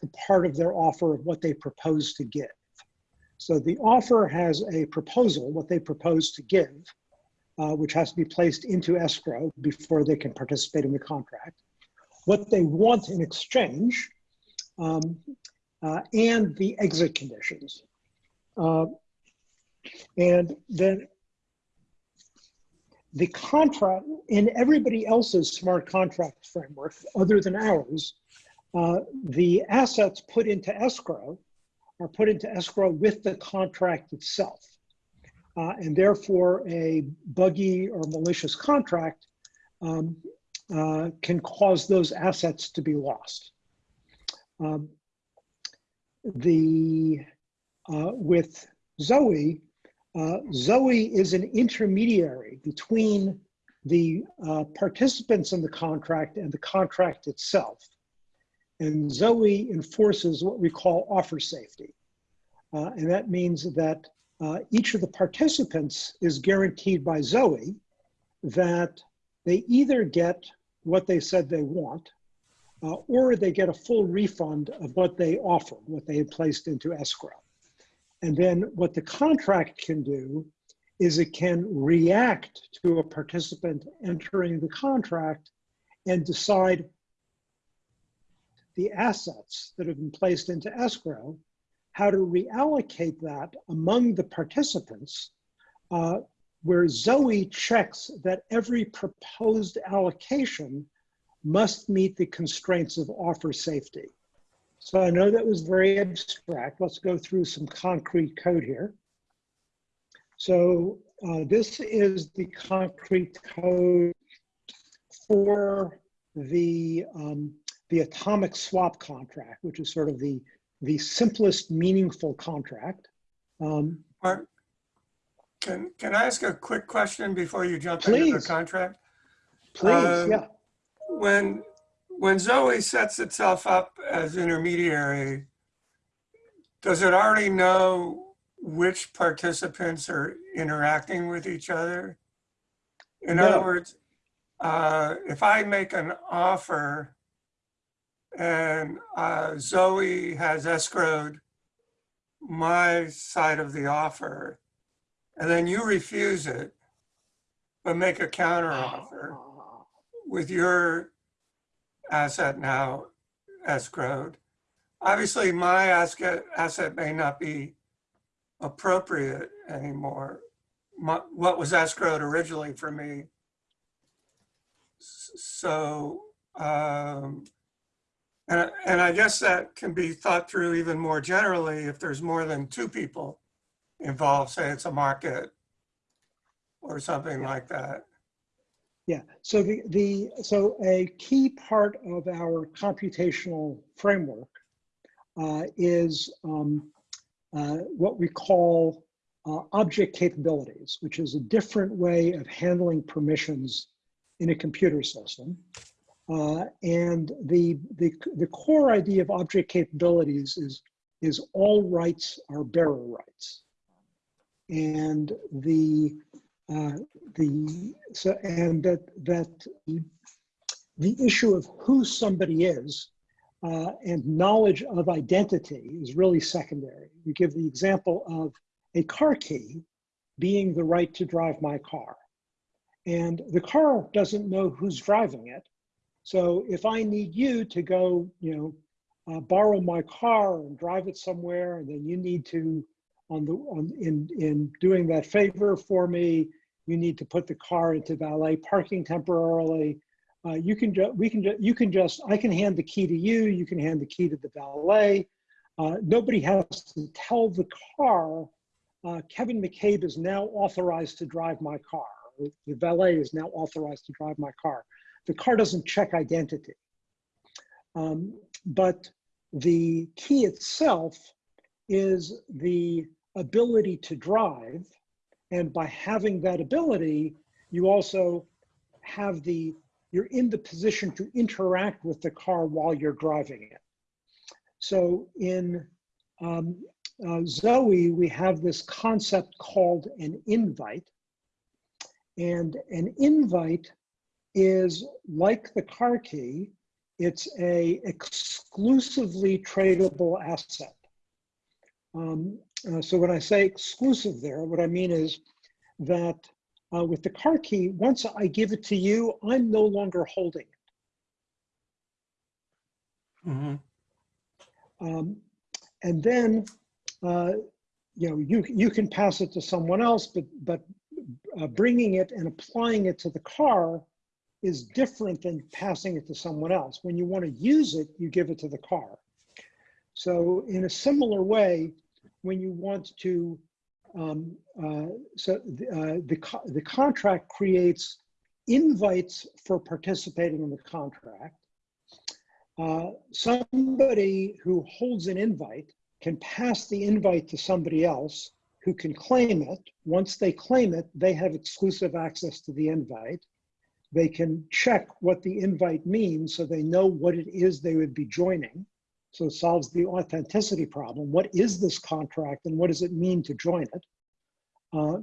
the part of their offer of what they propose to give. So the offer has a proposal, what they propose to give, uh, which has to be placed into escrow before they can participate in the contract. What they want in exchange, um, uh, and the exit conditions. Uh, and then the contract in everybody else's smart contract framework, other than ours, uh, the assets put into escrow are put into escrow with the contract itself. Uh, and therefore, a buggy or malicious contract um, uh, can cause those assets to be lost. Um, the uh, with Zoe, uh, Zoe is an intermediary between the participants in the contract and the contract itself. And Zoe enforces what we call offer safety. Uh, and that means that uh, each of the participants is guaranteed by Zoe that they either get what they said they want, uh, or they get a full refund of what they offered, what they had placed into escrow. And then what the contract can do is it can react to a participant entering the contract and decide the assets that have been placed into escrow, how to reallocate that among the participants, uh, where Zoe checks that every proposed allocation must meet the constraints of offer safety. So I know that was very abstract. Let's go through some concrete code here. So uh, this is the concrete code for the um, the atomic swap contract, which is sort of the, the simplest meaningful contract. Um, Mark, can, can I ask a quick question before you jump into the contract? please, Um, yeah. When, when Zoe sets itself up as intermediary, does it already know which participants are interacting with each other? In No. other words, uh, if I make an offer and uh, Zoe has escrowed my side of the offer, and then you refuse it, but make a counter offer with your asset now escrowed. Obviously, my asset, asset may not be appropriate anymore. My, what was escrowed originally for me. So, um, and, and I guess that can be thought through even more generally if there's more than two people involved, say it's a market or something like that. Yeah, so the, the, so a key part of our computational framework uh, is um, uh, what we call uh, object capabilities, which is a different way of handling permissions in a computer system. Uh, and the, the, the core idea of object capabilities is, is all rights are bearer rights. And the, uh, the so and that that the issue of who somebody is uh, and knowledge of identity is really secondary. You give the example of a car key being the right to drive my car, and the car doesn't know who's driving it. So if I need you to go, you know, uh, borrow my car and drive it somewhere, and then you need to on the on in in doing that favor for me you need to put the car into valet parking temporarily. Uh, you can just, we can just, you can just, I can hand the key to you, you can hand the key to the valet. Uh, nobody has to tell the car, uh, Kevin McCabe is now authorized to drive my car. The valet is now authorized to drive my car. The car doesn't check identity. Um, but the key itself is the ability to drive and by having that ability, you also have the, you're in the position to interact with the car while you're driving it. So in um, uh, Zoe, we have this concept called an invite. And an invite is like the car key, it's a exclusively tradable asset. Um, uh, so when I say exclusive there, what I mean is that uh, with the car key, once I give it to you, I'm no longer holding it. Mhm. Um, and then, uh, you know, you, you can pass it to someone else, but, but uh, bringing it and applying it to the car is different than passing it to someone else. When you want to use it, you give it to the car. So in a similar way, when you want to, um, uh, so the, uh, the, co- the contract creates invites for participating in the contract. Uh, somebody who holds an invite can pass the invite to somebody else who can claim it. Once they claim it, they have exclusive access to the invite. They can check what the invite means so they know what it is they would be joining. So it solves the authenticity problem. What is this contract and what does it mean to join it? Uh,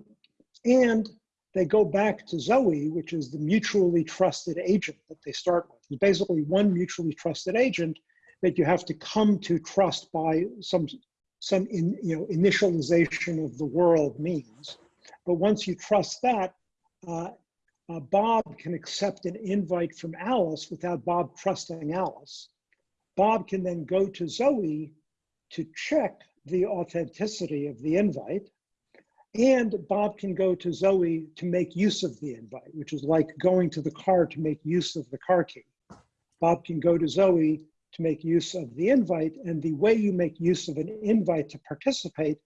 and they go back to Zoe, which is the mutually trusted agent that they start with. It's basically one mutually trusted agent that you have to come to trust by some, some in, you know, initialization of the world means. But once you trust that, uh, uh, Bob can accept an invite from Alice without Bob trusting Alice. Bob can then go to Zoe to check the authenticity of the invite. And Bob can go to Zoe to make use of the invite, which is like going to the car to make use of the car key. Bob can go to Zoe to make use of the invite. And the way you make use of an invite to participate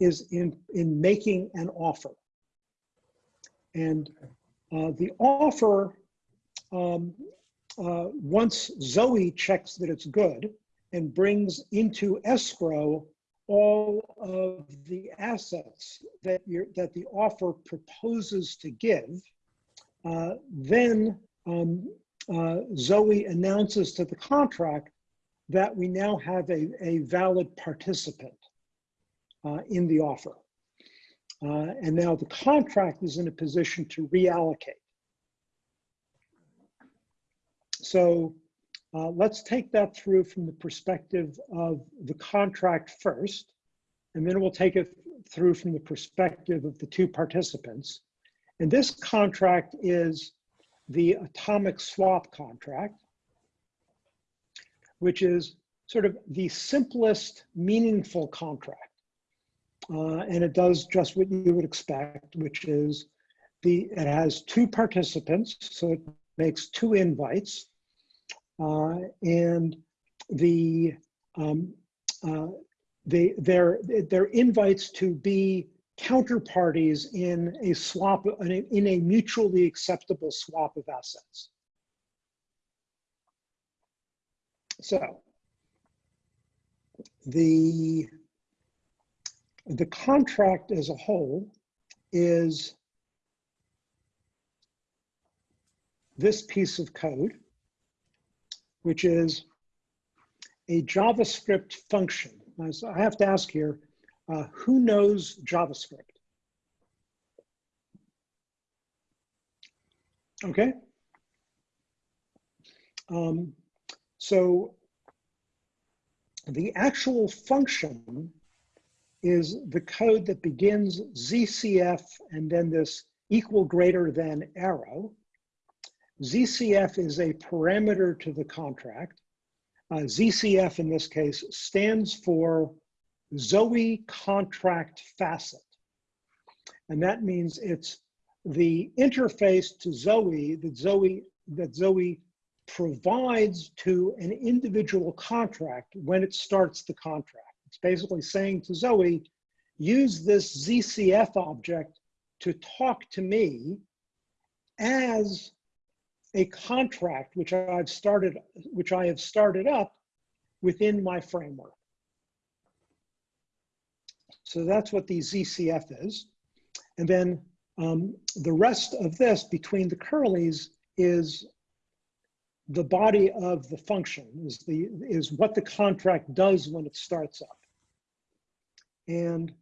is in, in making an offer. And uh, the offer, um, uh, once Zoe checks that it's good and brings into escrow all of the assets that that the offer proposes to give, uh, then um, uh, Zoe announces to the contract that we now have a, a valid participant uh, in the offer. Uh, and now the contract is in a position to reallocate. So uh, let's take that through from the perspective of the contract first, and then we'll take it through from the perspective of the two participants. And this contract is the atomic swap contract, which is sort of the simplest meaningful contract. Uh, and it does just what you would expect, which is the it has two participants, so it makes two invites, uh, and the um, uh, they they're they're invites to be counterparties in a swap in a mutually acceptable swap of assets. So the the contract as a whole is this piece of code, which is a JavaScript function. I have to ask here, uh, who knows JavaScript? Okay. Um, so the actual function is the code that begins ZCF and then this equal greater than arrow. ZCF is a parameter to the contract. Uh, ZCF in this case stands for Zoe contract facet. And that means it's the interface to Zoe that Zoe that Zoe provides to an individual contract when it starts the contract. It's basically saying to Zoe, use this ZCF object to talk to me as a contract which I've started, which I have started up within my framework. So that's what the ZCF is. And then um, the rest of this between the curlies is the body of the function, is, the, is what the contract does when it starts up and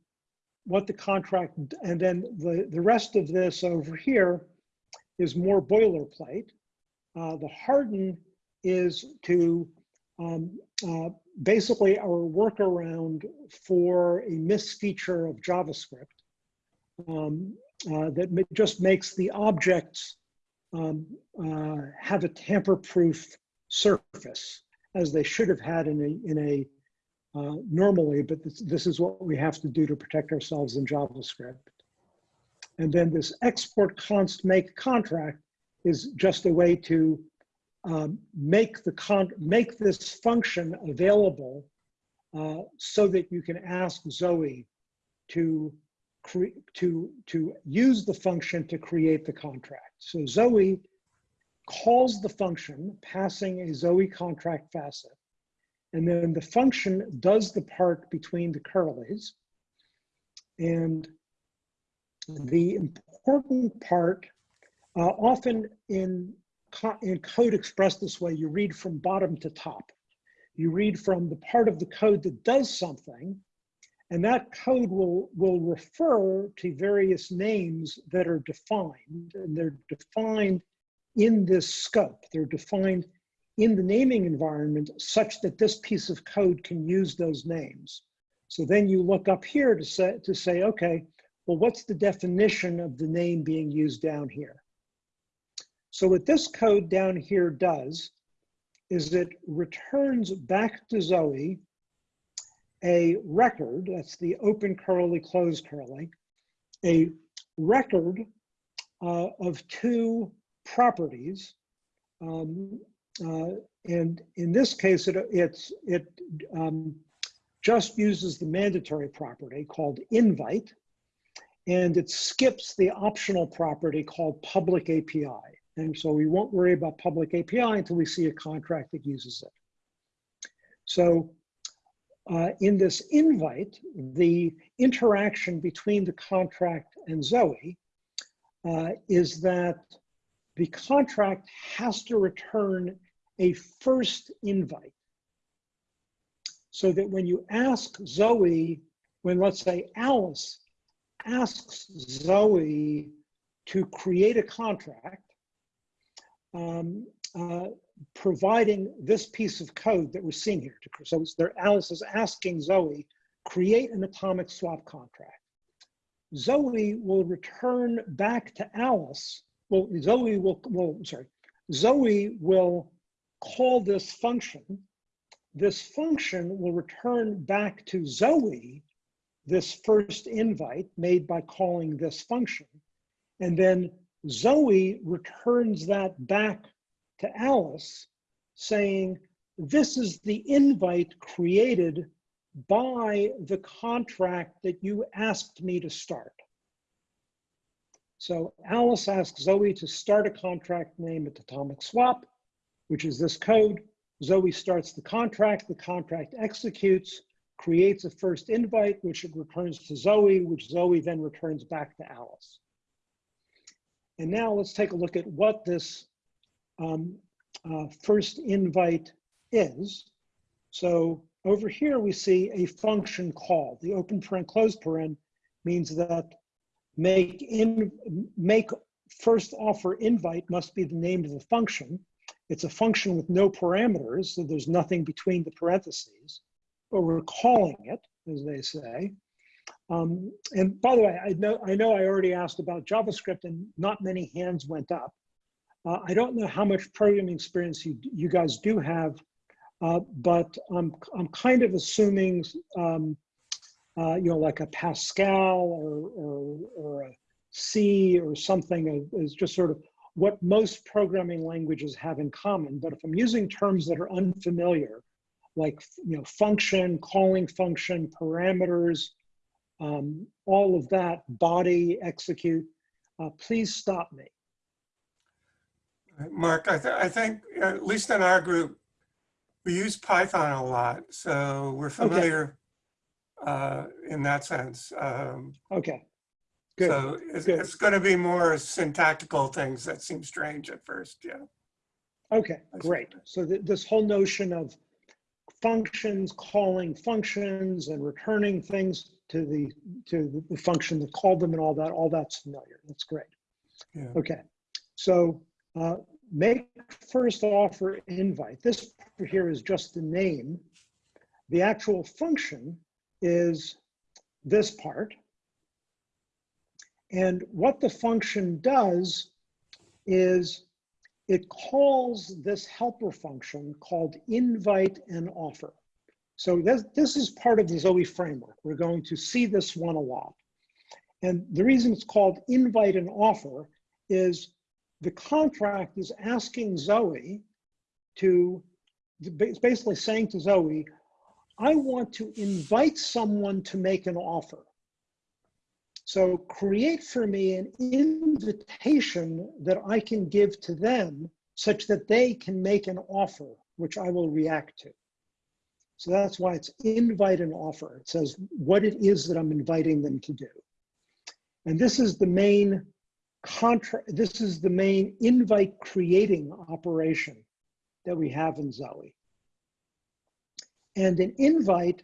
what the contract, and then the, the rest of this over here is more boilerplate. Uh, the harden is to um, uh, basically our workaround for a misfeature of JavaScript um, uh, that just makes the objects um, uh, have a tamper-proof surface as they should have had in a in a uh, normally, but this, this is what we have to do to protect ourselves in JavaScript. And then this export const make contract is just a way to um, make the con make this function available uh, so that you can ask Zoe to to to use the function to create the contract. So Zoe calls the function passing a Zoe contract facet, and then the function does the part between the curlies. And the important part, uh, often in, co- in code expressed this way, you read from bottom to top. You read from the part of the code that does something, and that code will, will refer to various names that are defined, and they're defined in this scope. They're defined in the naming environment such that this piece of code can use those names. So then you look up here to say, to say, okay, well, what's the definition of the name being used down here? So what this code down here does is it returns back to Zoe a record, that's the open curly, close curly, a record uh, of two properties. Um, and in this case, it, it's, it um, just uses the mandatory property called invite, and it skips the optional property called public API. And so we won't worry about public API until we see a contract that uses it. So uh, in this invite, the interaction between the contract and Zoe uh, is that the contract has to return a first invite. So that when you ask Zoe, when let's say Alice asks Zoe to create a contract, um, uh, providing this piece of code that we're seeing here. So Alice is asking Zoe, create an atomic swap contract. Zoe will return back to Alice. Well, Zoe will, well, sorry, Zoe will call this function. This function will return back to Zoe this first invite made by calling this function. And then Zoe returns that back to Alice saying, this is the invite created by the contract that you asked me to start. So Alice asks Zoe to start a contract named Atomic Swap, which is this code. Zoe starts the contract, the contract executes, creates a first invite, which it returns to Zoe, which Zoe then returns back to Alice. And now let's take a look at what this um, uh, first invite is. So over here, we see a function call. The open paren, close paren means that make in make first offer invite must be the name of the function. It's a function with no parameters, so there's nothing between the parentheses, but we're calling it, as they say. Um, and by the way, I know, I know I already asked about JavaScript and not many hands went up. Uh, I don't know how much programming experience you, you guys do have, uh, but I'm, I'm kind of assuming, um, uh, you know, like a Pascal or, or, or a C or something is just sort of what most programming languages have in common. But if I'm using terms that are unfamiliar, like you know, function, calling function, parameters, um, all of that, body, execute, uh, please stop me. Mark, I, th I think, at least in our group, we use Python a lot, so we're familiar uh, in that sense. Um, Okay, good. so it's, good. it's going to be more syntactical things that seem strange at first, yeah. Okay, great. So th this whole notion of functions, calling functions and returning things to the, to the function that called them and all that, all that's familiar. That's great. Yeah. Okay, so uh, make first offer invite. This here is just the name. The actual function is this part. And what the function does is it calls this helper function called invite and offer. So this, this is part of the Zoe framework. We're going to see this one a lot. And the reason it's called invite and offer is the contract is asking Zoe to, it's basically saying to Zoe, I want to invite someone to make an offer. So create for me an invitation that I can give to them such that they can make an offer, which I will react to. So that's why it's invite and offer. It says what it is that I'm inviting them to do. And this is the main contra, this is the main invite creating operation that we have in Zoe. And an invite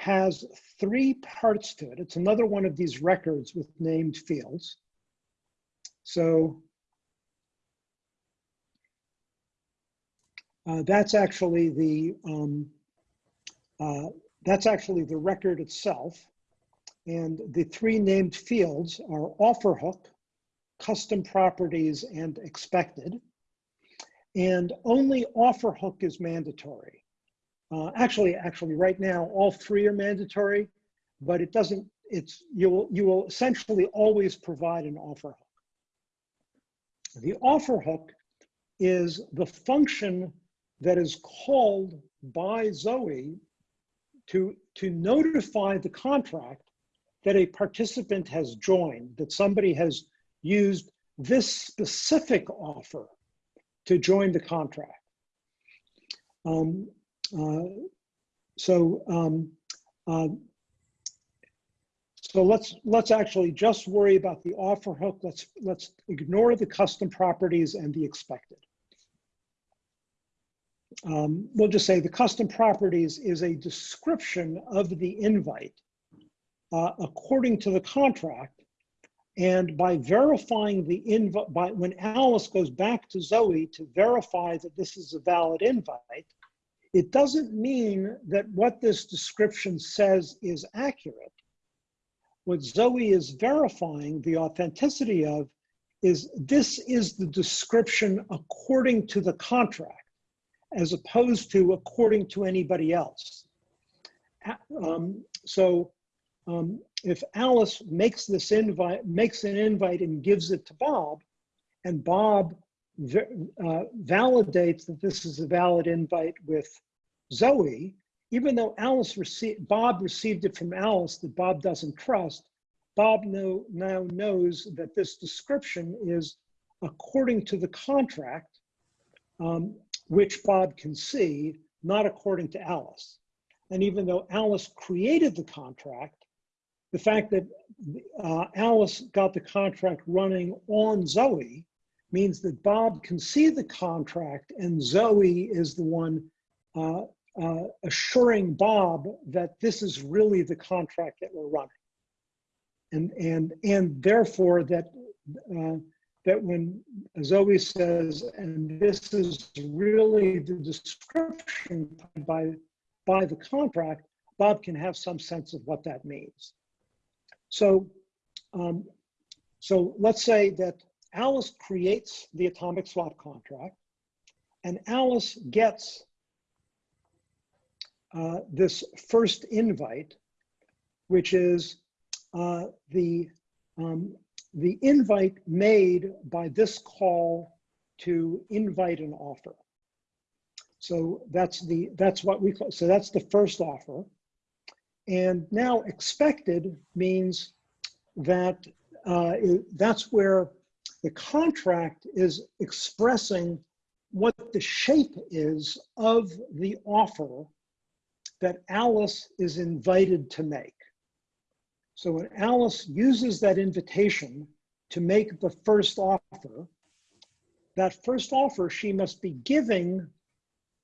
has three parts to it. It's another one of these records with named fields. So uh, that's actually the um, uh, that's actually the record itself. And the three named fields are offer hook, custom properties, and expected. And only offer hook is mandatory. Uh, actually, actually, right now, all three are mandatory, but it doesn't, it's, you will, you will essentially always provide an offer hook. The offer hook is the function that is called by Zoe to, to notify the contract that a participant has joined, that somebody has used this specific offer to join the contract. Um, so, um, uh, so let's let's actually just worry about the offer hook. Let's let's ignore the custom properties and the expected. Um, we'll just say the custom properties is a description of the invite uh, according to the contract. And by verifying the invite, by when Alice goes back to Zoe to verify that this is a valid invite, it doesn't mean that what this description says is accurate. What Zoe is verifying the authenticity of is this is the description according to the contract, as opposed to according to anybody else. Um, so um, if Alice makes this invite, makes an invite and gives it to Bob, and Bob uh, validates that this is a valid invite with Zoe, even though Alice received, Bob received it from Alice that Bob doesn't trust, Bob know, now knows that this description is according to the contract, um, which Bob can see, not according to Alice. And even though Alice created the contract, the fact that uh, Alice got the contract running on Zoe means that Bob can see the contract and Zoe is the one uh, uh, assuring Bob that this is really the contract that we're running. And, and, and therefore that, uh, that when Zoe says, and this is really the description by, by the contract, Bob can have some sense of what that means. So, um, so let's say that Alice creates the atomic swap contract and Alice gets uh, this first invite, which is uh, the, um, the invite made by this call to invite an offer. So that's the that's what we call so that's the first offer. And now expected means that uh, that's where the contract is expressing what the shape is of the offer that Alice is invited to make. So when Alice uses that invitation to make the first offer, that first offer, she must be giving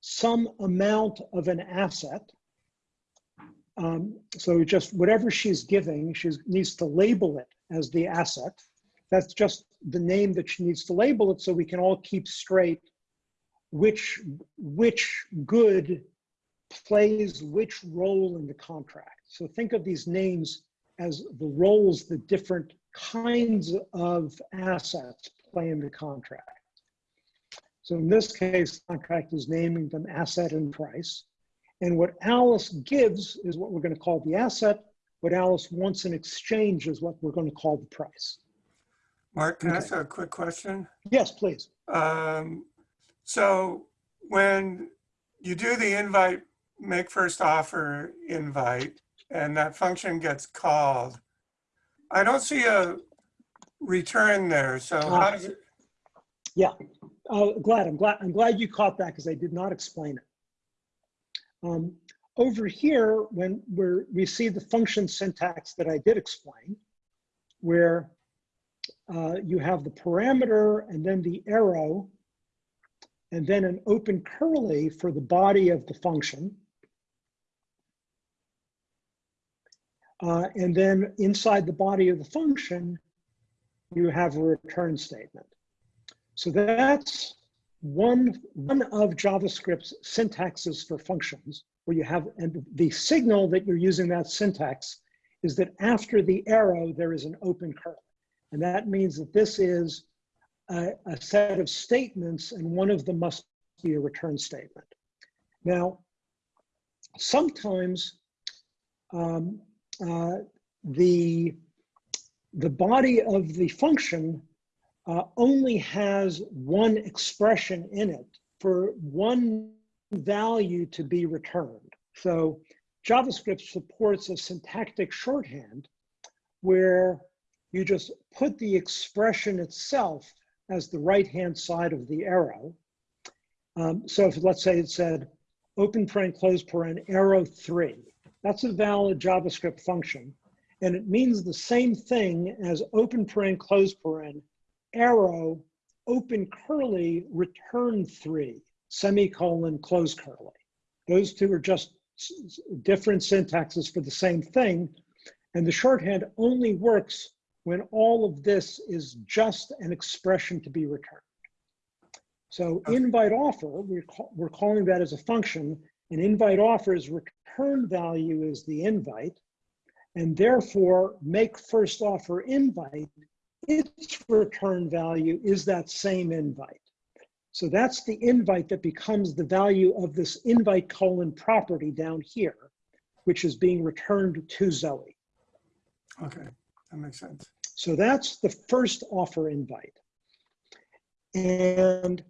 some amount of an asset um, so just whatever she's giving, she needs to label it as the asset. That's just the name that she needs to label it so we can all keep straight which, which good plays which role in the contract. So think of these names as the roles the different kinds of assets play in the contract. So in this case, contract is naming them asset and price. And what Alice gives is what we're going to call the asset. What Alice wants in exchange is what we're going to call the price. Mark, can I ask a quick question? Yes, please. Um, so when you do the invite, make first offer invite, and that function gets called, I don't see a return there. So how does it, Oh, glad. I'm glad. I'm glad you caught that because I did not explain it. Um, over here, when we're, we see the function syntax that I did explain, where uh, you have the parameter and then the arrow, and then an open curly for the body of the function. Uh, and then inside the body of the function, you have a return statement. So that's one, one of JavaScript's syntaxes for functions, where you have, and the signal that you're using that syntax is that after the arrow, there is an open curly. And that means that this is a, a set of statements, and one of them must be a return statement. Now, sometimes um, uh, the, the body of the function uh, only has one expression in it for one value to be returned. So JavaScript supports a syntactic shorthand where you just put the expression itself as the right-hand side of the arrow. Um, so if let's say it said open paren, close paren, arrow three, that's a valid JavaScript function. And it means the same thing as open paren, close paren, arrow, open curly, return three, semicolon, close curly. Those two are just different syntaxes for the same thing. And the shorthand only works when all of this is just an expression to be returned. So invite offer, we're, ca- we're calling that as a function. and invite offer's return value is the invite. And therefore, make first offer invite its return value is that same invite. So that's the invite that becomes the value of this invite colon property down here, which is being returned to Zoe. okay, that makes sense. So that's the first offer invite. And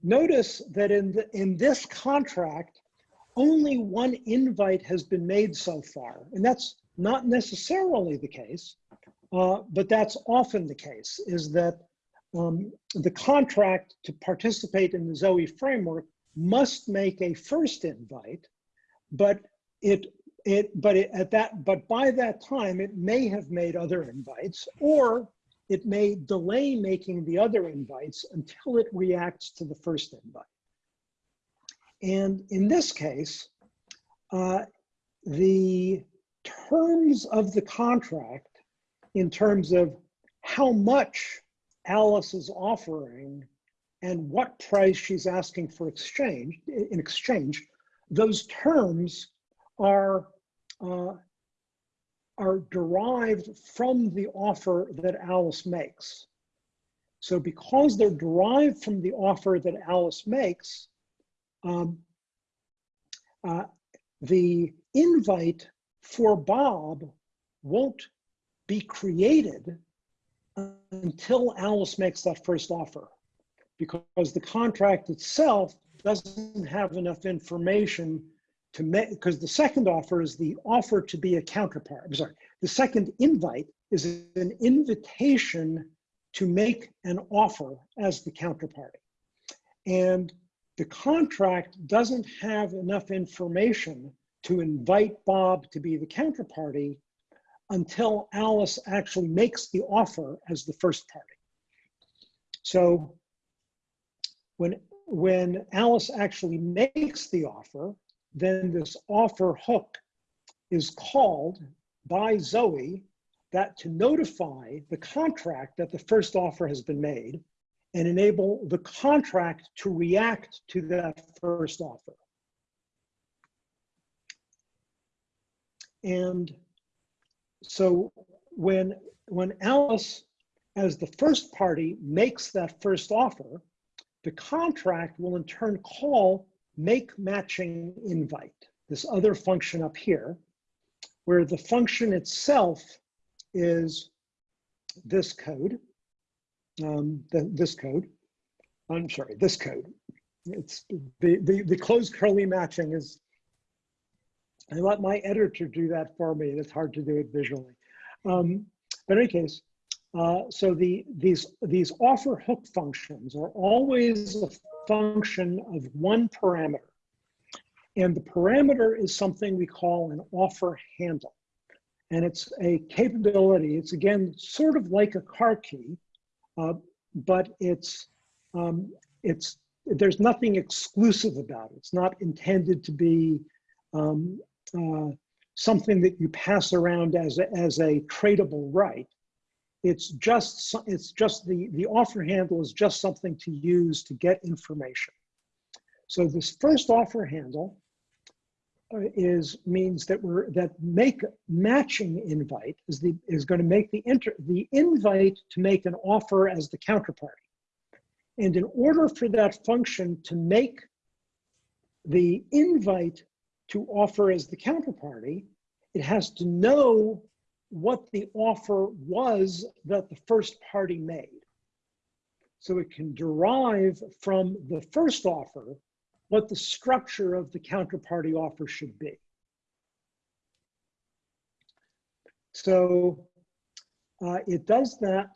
notice that in, the, in this contract, only one invite has been made so far. And that's not necessarily the case, uh, but that's often the case, is that um, the contract to participate in the Zoe framework must make a first invite, but it it but it, at that but by that time it may have made other invites or it may delay making the other invites until it reacts to the first invite. And in this case, uh, the terms of the contract in terms of how much Alice is offering and what price she's asking for exchange in exchange, those terms are uh, are derived from the offer that Alice makes. So because they're derived from the offer that Alice makes, um, uh, the invite for Bob won't be created until Alice makes that first offer because the contract itself doesn't have enough information to make, because the second offer is the offer to be a counterpart. I'm sorry, the second invite is an invitation to make an offer as the counterparty. And the contract doesn't have enough information to invite Bob to be the counterparty until Alice actually makes the offer as the first party. So when, when Alice actually makes the offer, then this offer hook is called by Zoe that to notify the contract that the first offer has been made and enable the contract to react to that first offer. And so when, when Alice, as the first party, makes that first offer, the contract will in turn call make matching invite, this other function up here, where the function itself is this code, um, the, this code. I'm sorry, this code. It's the, the, the closed curly matching is, I let my editor do that for me. It's hard to do it visually. Um, but in any case, uh, so the, these, these offer hook functions are always a function of one parameter. And the parameter is something we call an offer handle. And it's a capability, it's again, sort of like a car key, uh, but it's, um, it's, there's nothing exclusive about it. It's not intended to be um, uh, something that you pass around as a, as a tradable right. It's just, it's just the, the offer handle is just something to use to get information. So this first offer handle uh, is means that we're that make matching invite is the is going to make the inter the invite to make an offer as the counterparty and in order for that function to make the invite to offer as the counterparty it has to know what the offer was that the first party made so it can derive from the first offer what the structure of the counterparty offer should be. So uh, it does that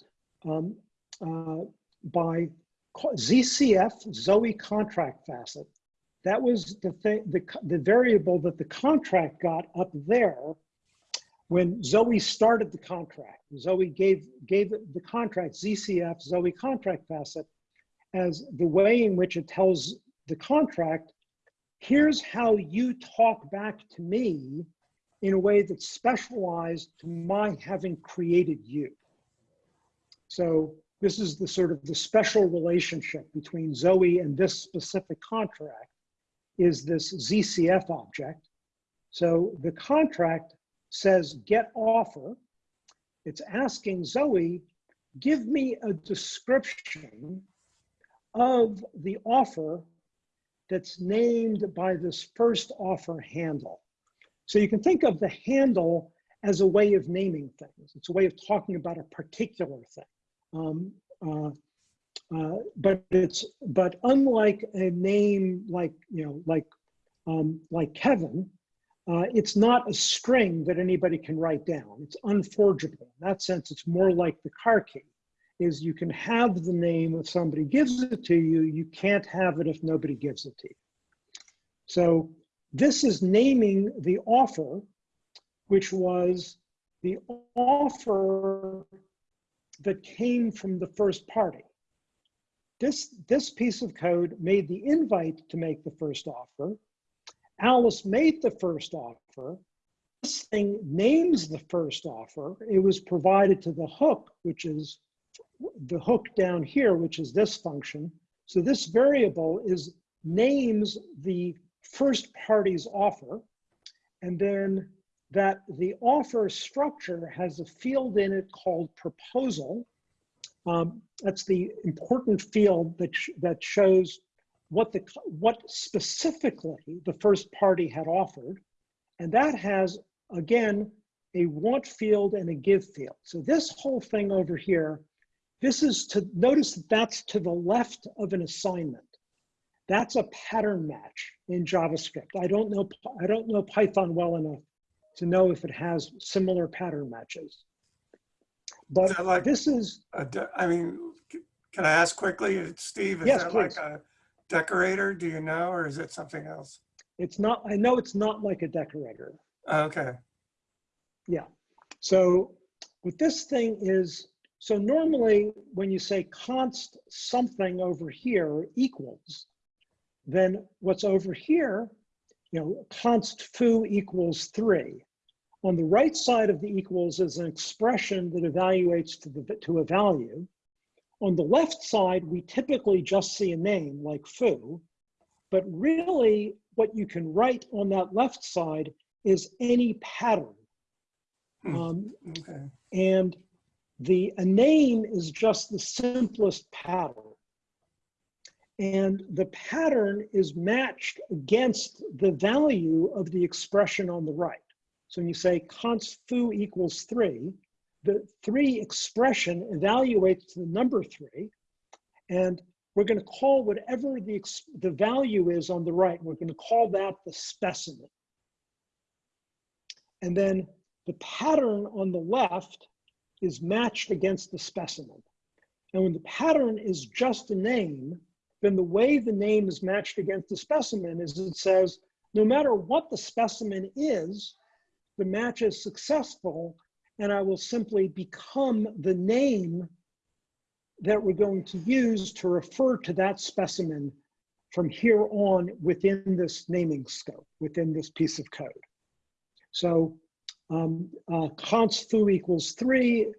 um, uh, by ZCF, Zoe contract facet. That was the, thing, the, the variable that the contract got up there when Zoe started the contract. Zoe gave, gave the contract, ZCF, Zoe contract facet, as the way in which it tells the contract, here's how you talk back to me in a way that's specialized to my having created you. So this is the sort of the special relationship between Zoe and this specific contract is this ZCF object. So the contract says get offer. It's asking Zoe, give me a description of the offer that's named by this first offer handle. So you can think of the handle as a way of naming things. It's a way of talking about a particular thing. Um, uh, uh, but it's but unlike a name like you know like um, like Kevin, uh, it's not a string that anybody can write down. It's unforgeable. In that sense, it's more like the car key is you can have the name if somebody gives it to you, you can't have it if nobody gives it to you. So this is naming the offer, which was the offer that came from the first party. This, this piece of code made the invite to make the first offer. Alice made the first offer. This thing names the first offer. It was provided to the hook, which is the hook down here, which is this function. So this variable is names the first party's offer, and then that the offer structure has a field in it called proposal. Um, that's the important field that, sh that shows what, the, what specifically the first party had offered. And that has, again, a want field and a give field. So this whole thing over here this is to, notice that that's to the left of an assignment. That's a pattern match in JavaScript. I don't know, I don't know Python well enough to know if it has similar pattern matches. But like this is, I mean, can I ask quickly, Steve, is yes, that please. like a decorator, do you know, or is it something else? It's not, I know it's not like a decorator. Oh, okay. Yeah. So what this thing is, so normally when you say const something over here equals, then what's over here, you know, const foo equals three. On the right side of the equals is an expression that evaluates to, the, to a value. On the left side, we typically just see a name like foo, but really what you can write on that left side is any pattern. Hmm. Um, Okay. and the a name is just the simplest pattern. And the pattern is matched against the value of the expression on the right. So when you say const foo equals three, the three expression evaluates to the number three, and we're going to call whatever the, the value is on the right, we're going to call that the specimen. And then the pattern on the left is matched against the specimen. And when the pattern is just a name, then the way the name is matched against the specimen is it says, no matter what the specimen is, the match is successful, and I will simply become the name that we're going to use to refer to that specimen from here on within this naming scope, within this piece of code. So um, uh, const foo equals three.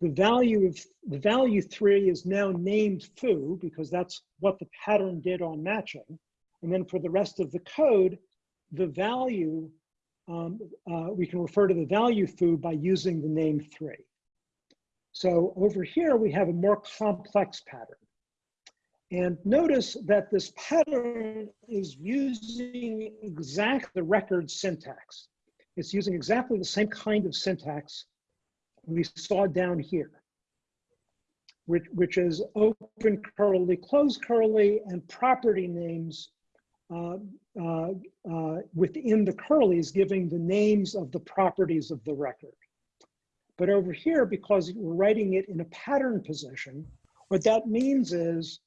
The value of the value three is now named foo because that's what the pattern did on matching. And then for the rest of the code, the value, um, uh, we can refer to the value foo by using the name three. So over here, we have a more complex pattern. And notice that this pattern is using exact the record syntax. It's using exactly the same kind of syntax we saw down here, which, which is open curly, close curly, and property names Uh, uh, uh, within the curlies giving the names of the properties of the record. But over here, because we're writing it in a pattern position, what that means is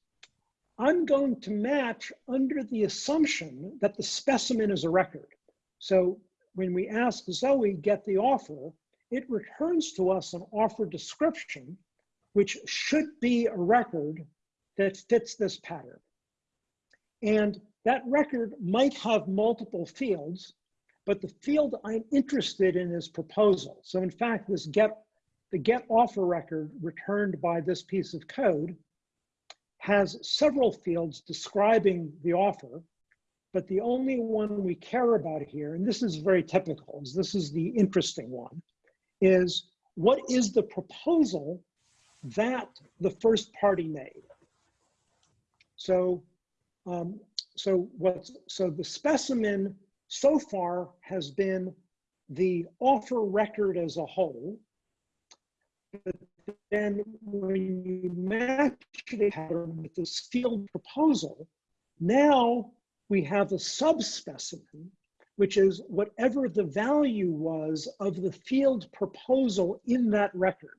I'm going to match under the assumption that the specimen is a record. So when we ask Zoe get the offer, it returns to us an offer description, which should be a record that fits this pattern. And that record might have multiple fields, but the field I'm interested in is proposal. So in fact, this get, the get offer record returned by this piece of code has several fields describing the offer, but the only one we care about here, and this is very typical, is this is the interesting one, is what is the proposal that the first party made? So, um, so what's, so the specimen so far has been the offer record as a whole. But then when you match the pattern with this field proposal, now we have a subspecimen, which is whatever the value was of the field proposal in that record.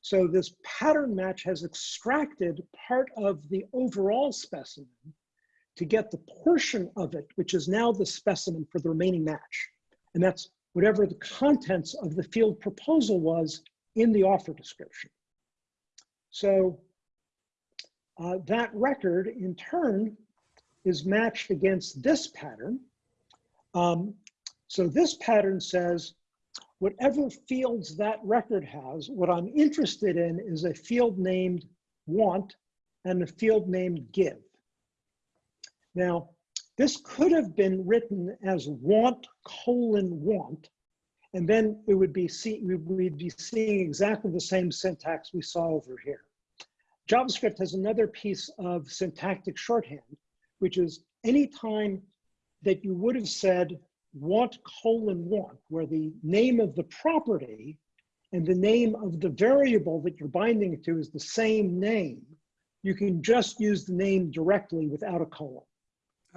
So this pattern match has extracted part of the overall specimen to get the portion of it, which is now the specimen for the remaining match. And that's whatever the contents of the field proposal was in the offer description. So uh, that record in turn is matched against this pattern. Um, so this pattern says, whatever fields that record has, what I'm interested in is a field named want and a field named give. Now, this could have been written as want colon want, and then it would be see, we'd be seeing exactly the same syntax we saw over here. JavaScript has another piece of syntactic shorthand, which is anytime that you would have said want colon want, where the name of the property and the name of the variable that you're binding to is the same name, you can just use the name directly without a colon.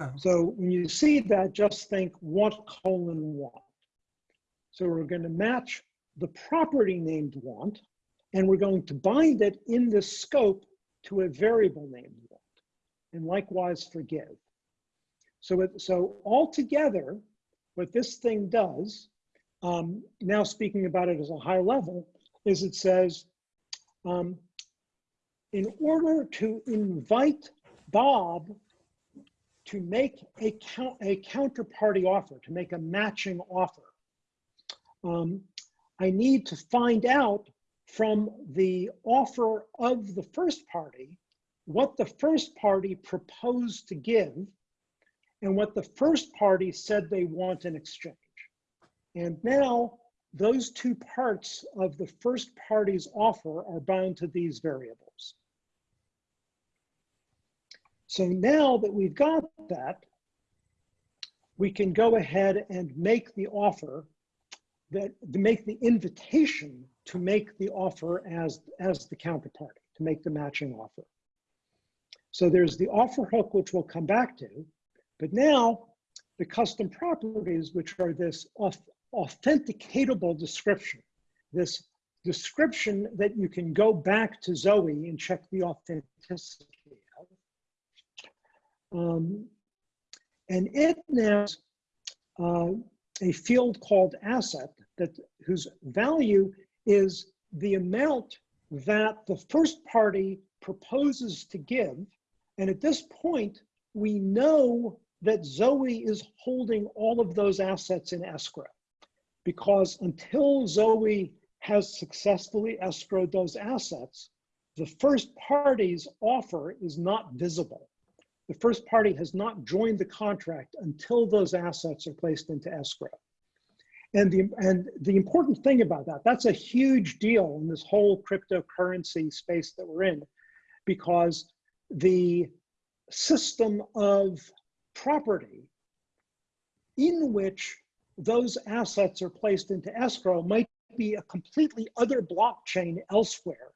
Oh. So when you see that, just think want colon want. So we're going to match the property named want, and we're going to bind it in this scope to a variable named want, and likewise for give. So, it, so altogether, what this thing does, um, now speaking about it as a high level, is it says, um, in order to invite Bob to make a, count, a counterparty offer, to make a matching offer, um, I need to find out from the offer of the first party what the first party proposed to give and what the first party said they want in exchange. And now those two parts of the first party's offer are bound to these variables. So now that we've got that, we can go ahead and make the offer that to make the invitation to make the offer as, as the counterparty, to make the matching offer. So there's the offer hook, which we'll come back to, but now the custom properties, which are this authenticatable description, this description that you can go back to Zoe and check the authenticity. Um, and it has uh, a field called asset that whose value is the amount that the first party proposes to give. And at this point, we know that Zoe is holding all of those assets in escrow because until Zoe has successfully escrowed those assets, the first party's offer is not visible. The first party has not joined the contract until those assets are placed into escrow. And the, and the important thing about that, that's a huge deal in this whole cryptocurrency space that we're in, because the system of property in which those assets are placed into escrow might be a completely other blockchain elsewhere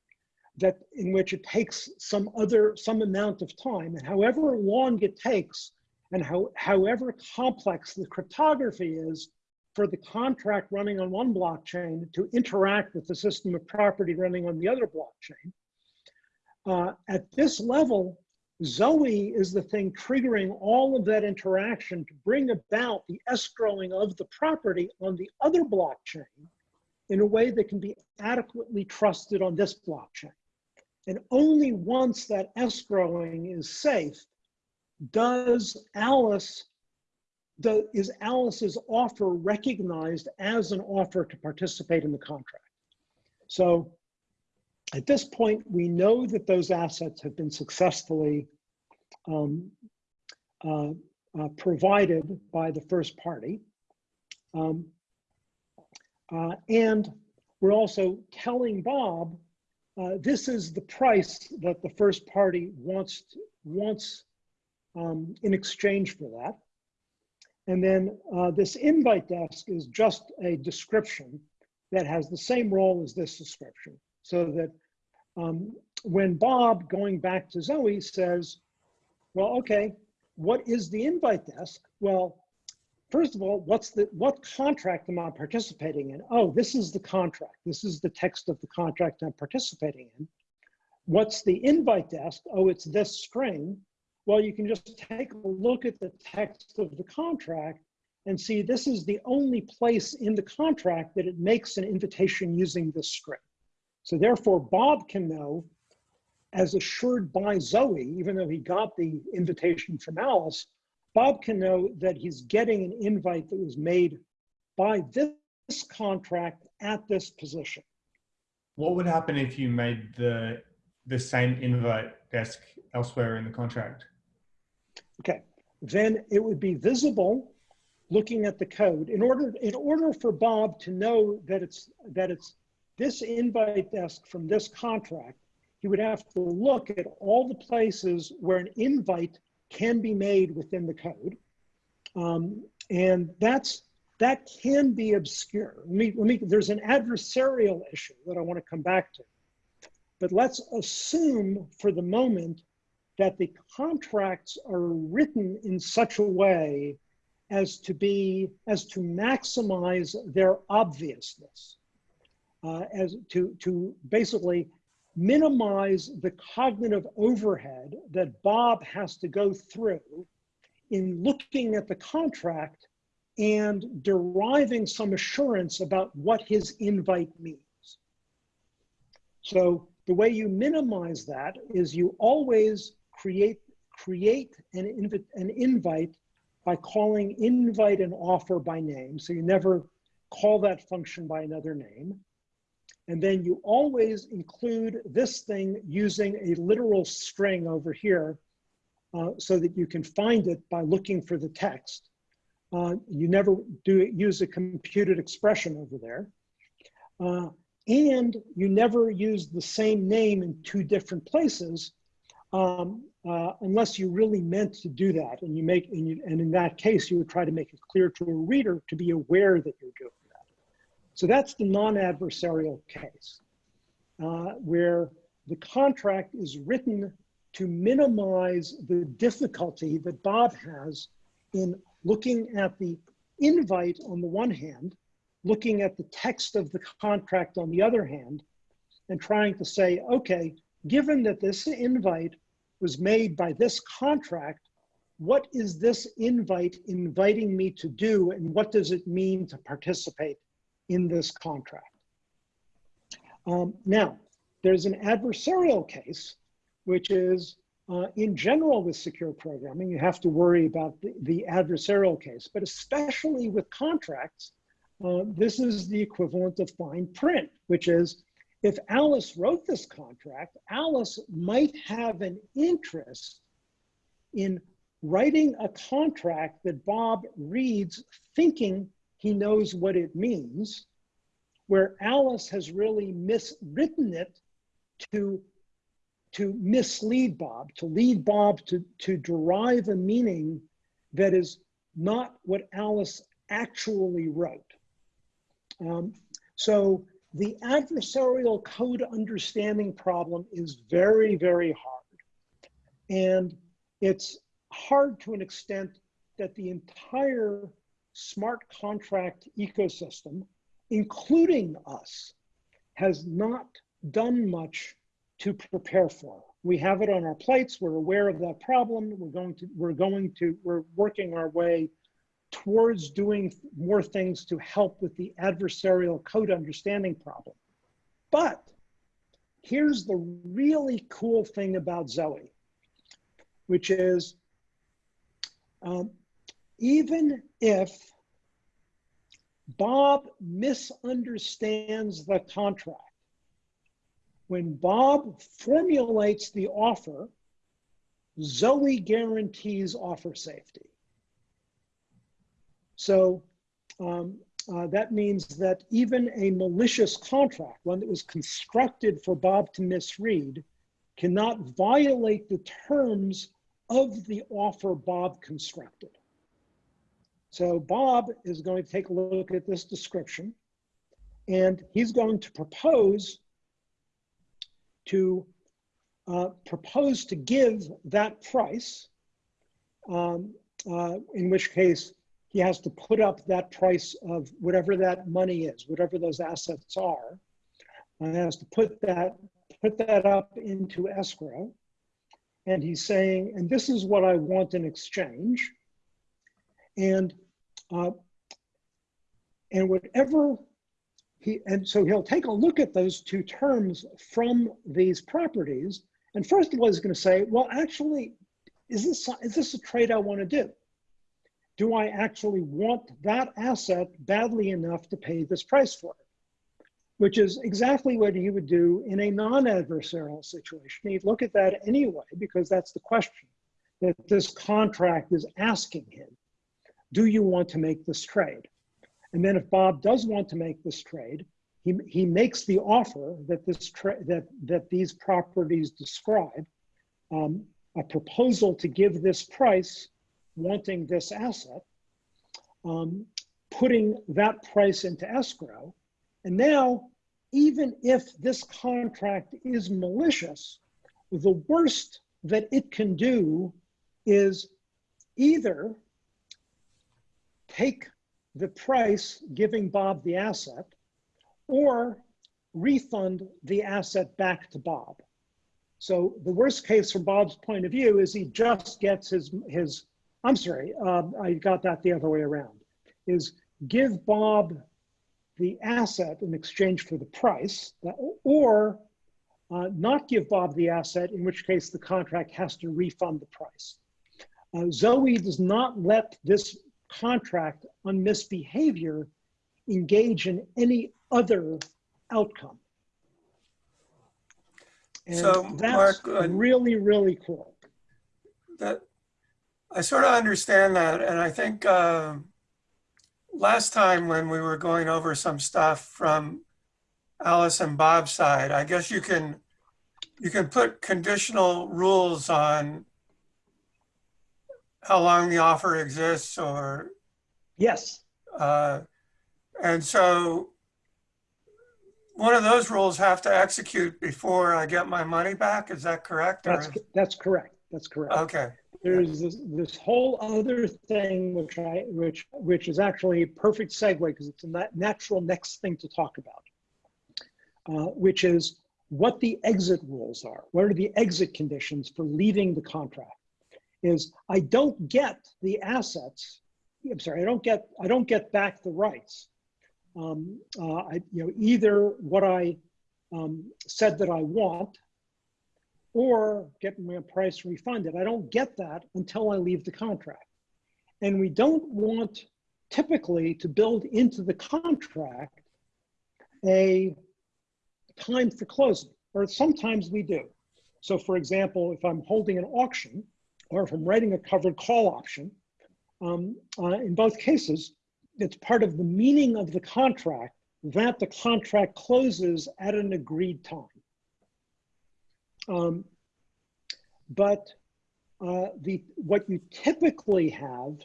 that in which it takes some other some amount of time and however long it takes and how, however complex the cryptography is for the contract running on one blockchain to interact with the system of property running on the other blockchain. Uh, at this level, Zoe is the thing triggering all of that interaction to bring about the escrowing of the property on the other blockchain in a way that can be adequately trusted on this blockchain. And only once that escrowing is safe does Alice, the, is Alice's offer recognized as an offer to participate in the contract. So at this point, we know that those assets have been successfully um, uh, uh, provided by the first party. Um, uh, and we're also telling Bob, uh, this is the price that the first party wants, wants um, in exchange for that. And then uh, this inviteDesc is just a description that has the same role as this description. So that um, when Bob, going back to Zoe, says, well, okay, what is the inviteDesc? Well, first of all, what's the what contract am I participating in? Oh, this is the contract. This is the text of the contract I'm participating in. What's the inviteDesc? Oh, it's this string. Well, you can just take a look at the text of the contract and see this is the only place in the contract that it makes an invitation using this string. So therefore, Bob can know, as assured by Zoe, even though he got the invitation from Alice, Bob can know that he's getting an invite that was made by this contract at this position. What would happen if you made the the same invite desk elsewhere in the contract? Okay, then it would be visible looking at the code. In order, in order for Bob to know that it's that it's this inviteDesc from this contract, he would have to look at all the places where an invite can be made within the code. Um, and that's that can be obscure. Let me, let me, there's an adversarial issue that I want to come back to. But let's assume for the moment that the contracts are written in such a way as to be, as to maximize their obviousness uh, as to, to basically minimize the cognitive overhead that Bob has to go through in looking at the contract and deriving some assurance about what his invite means. So the way you minimize that is you always create, create an, inv an invite by calling invite and offer by name. So you never call that function by another name. And then you always include this thing using a literal string over here uh, so that you can find it by looking for the text. Uh, you never do use a computed expression over there. Uh, and you never use the same name in two different places um, uh, unless you really meant to do that. And you make, and, you, and in that case, you would try to make it clear to a reader to be aware that you're doing. So that's the non-adversarial case, uh, where the contract is written to minimize the difficulty that Bob has in looking at the invite on the one hand, looking at the text of the contract on the other hand, and trying to say, okay, given that this invite was made by this contract, what is this invite inviting me to do and what does it mean to participate in this contract? Um, now, there's an adversarial case, which is uh, in general with secure programming, you have to worry about the, the adversarial case, but especially with contracts, uh, this is the equivalent of fine print, which is if Alice wrote this contract, Alice might have an interest in writing a contract that Bob reads thinking he knows what it means, where Alice has really miswritten it to, to mislead Bob, to lead Bob to, to derive a meaning that is not what Alice actually wrote. Um, so the adversarial code understanding problem is very, very hard. And it's hard to an extent that the entire smart contract ecosystem, including us, has not done much to prepare for. We have it on our plates. We're aware of that problem. We're going to, we're going to, we're working our way towards doing more things to help with the adversarial code understanding problem. But here's the really cool thing about Zoe, which is um, even if Bob misunderstands the contract, when Bob formulates the offer, Zoe guarantees offer safety. So um, uh, that means that even a malicious contract, one that was constructed for Bob to misread, cannot violate the terms of the offer Bob constructed. So Bob is going to take a look at this description and he's going to propose to uh, propose to give that price, um, uh, in which case he has to put up that price of whatever that money is, whatever those assets are, and has to put that put that up into escrow. And he's saying, and this is what I want in exchange. And uh, and whatever he and so he'll take a look at those two terms from these properties. And first of all, he's going to say, well, actually, is this is this a trade I want to do? do I actually want that asset badly enough to pay this price for it? Which is exactly what he would do in a non-adversarial situation. He'd look at that anyway, because that's the question that this contract is asking him. Do you want to make this trade? And then if Bob does want to make this trade, he, he makes the offer that, this that, that these properties describe, um, a proposal to give this price wanting this asset, um, putting that price into escrow. And now, even if this contract is malicious, the worst that it can do is either take the price giving Bob the asset or refund the asset back to Bob. So the worst case from Bob's point of view is he just gets his, his I'm sorry, um, I got that the other way around, is give Bob the asset in exchange for the price, or uh, not give Bob the asset, in which case the contract has to refund the price. Uh, Zoe does not let this contract on misbehavior engage in any other outcome. And So, that's Mark, uh, really, really cool. That, I sort of understand that, and I think um, last time when we were going over some stuff from Alice and Bob's side, I guess you can, you can put conditional rules on how long the offer exists or, Yes, uh, and so one of those rules have to execute before I get my money back, is that correct? or- that's, that's correct. That's correct. Okay, there's this, this whole other thing which I which which is actually a perfect segue because it's a natural next thing to talk about, uh, which is what the exit rules are. What are the exit conditions for leaving the contract? Is I don't get the assets. I'm sorry, I don't get I don't get back the rights. Um, uh, I, you know, either what I um, said that I want or get my price refunded. I don't get that until I leave the contract. And we don't want typically to build into the contract a time for closing, or sometimes we do. So for example, if I'm holding an auction or I'm writing a covered call option, um, uh, in both cases, it's part of the meaning of the contract that the contract closes at an agreed time. Um, but uh, the what you typically have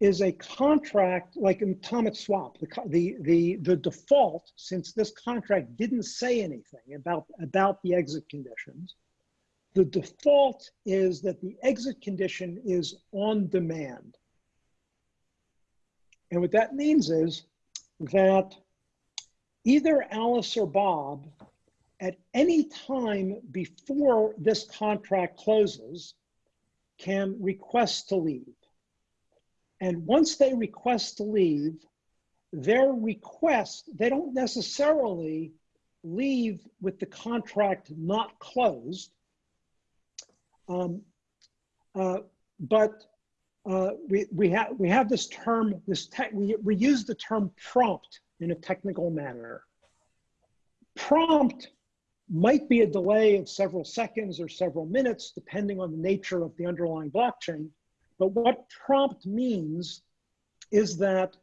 is a contract like in atomic swap. The, the the the default, since this contract didn't say anything about about the exit conditions, the default is that the exit condition is on demand. And what that means is that either Alice or Bob at any time before this contract closes can request to leave. And once they request to leave, their request, they don't necessarily leave with the contract not closed. Um, uh, but uh, we, we, have we have this term, this tech, we, we use the term prompt in a technical manner. Prompt might be a delay of several seconds or several minutes, depending on the nature of the underlying blockchain. But what prompt means is that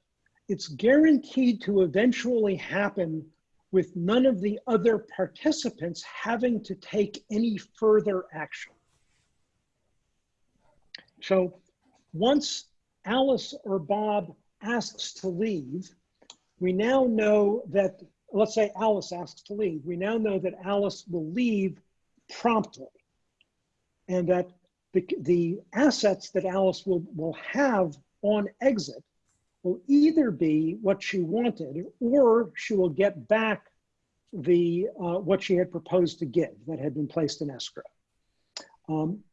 it's guaranteed to eventually happen with none of the other participants having to take any further action. So once Alice or Bob asks to leave, we now know that let's say Alice asks to leave. We now know that Alice will leave promptly and that the, the assets that Alice will, will have on exit will either be what she wanted or she will get back the uh, what she had proposed to give that had been placed in escrow. Um,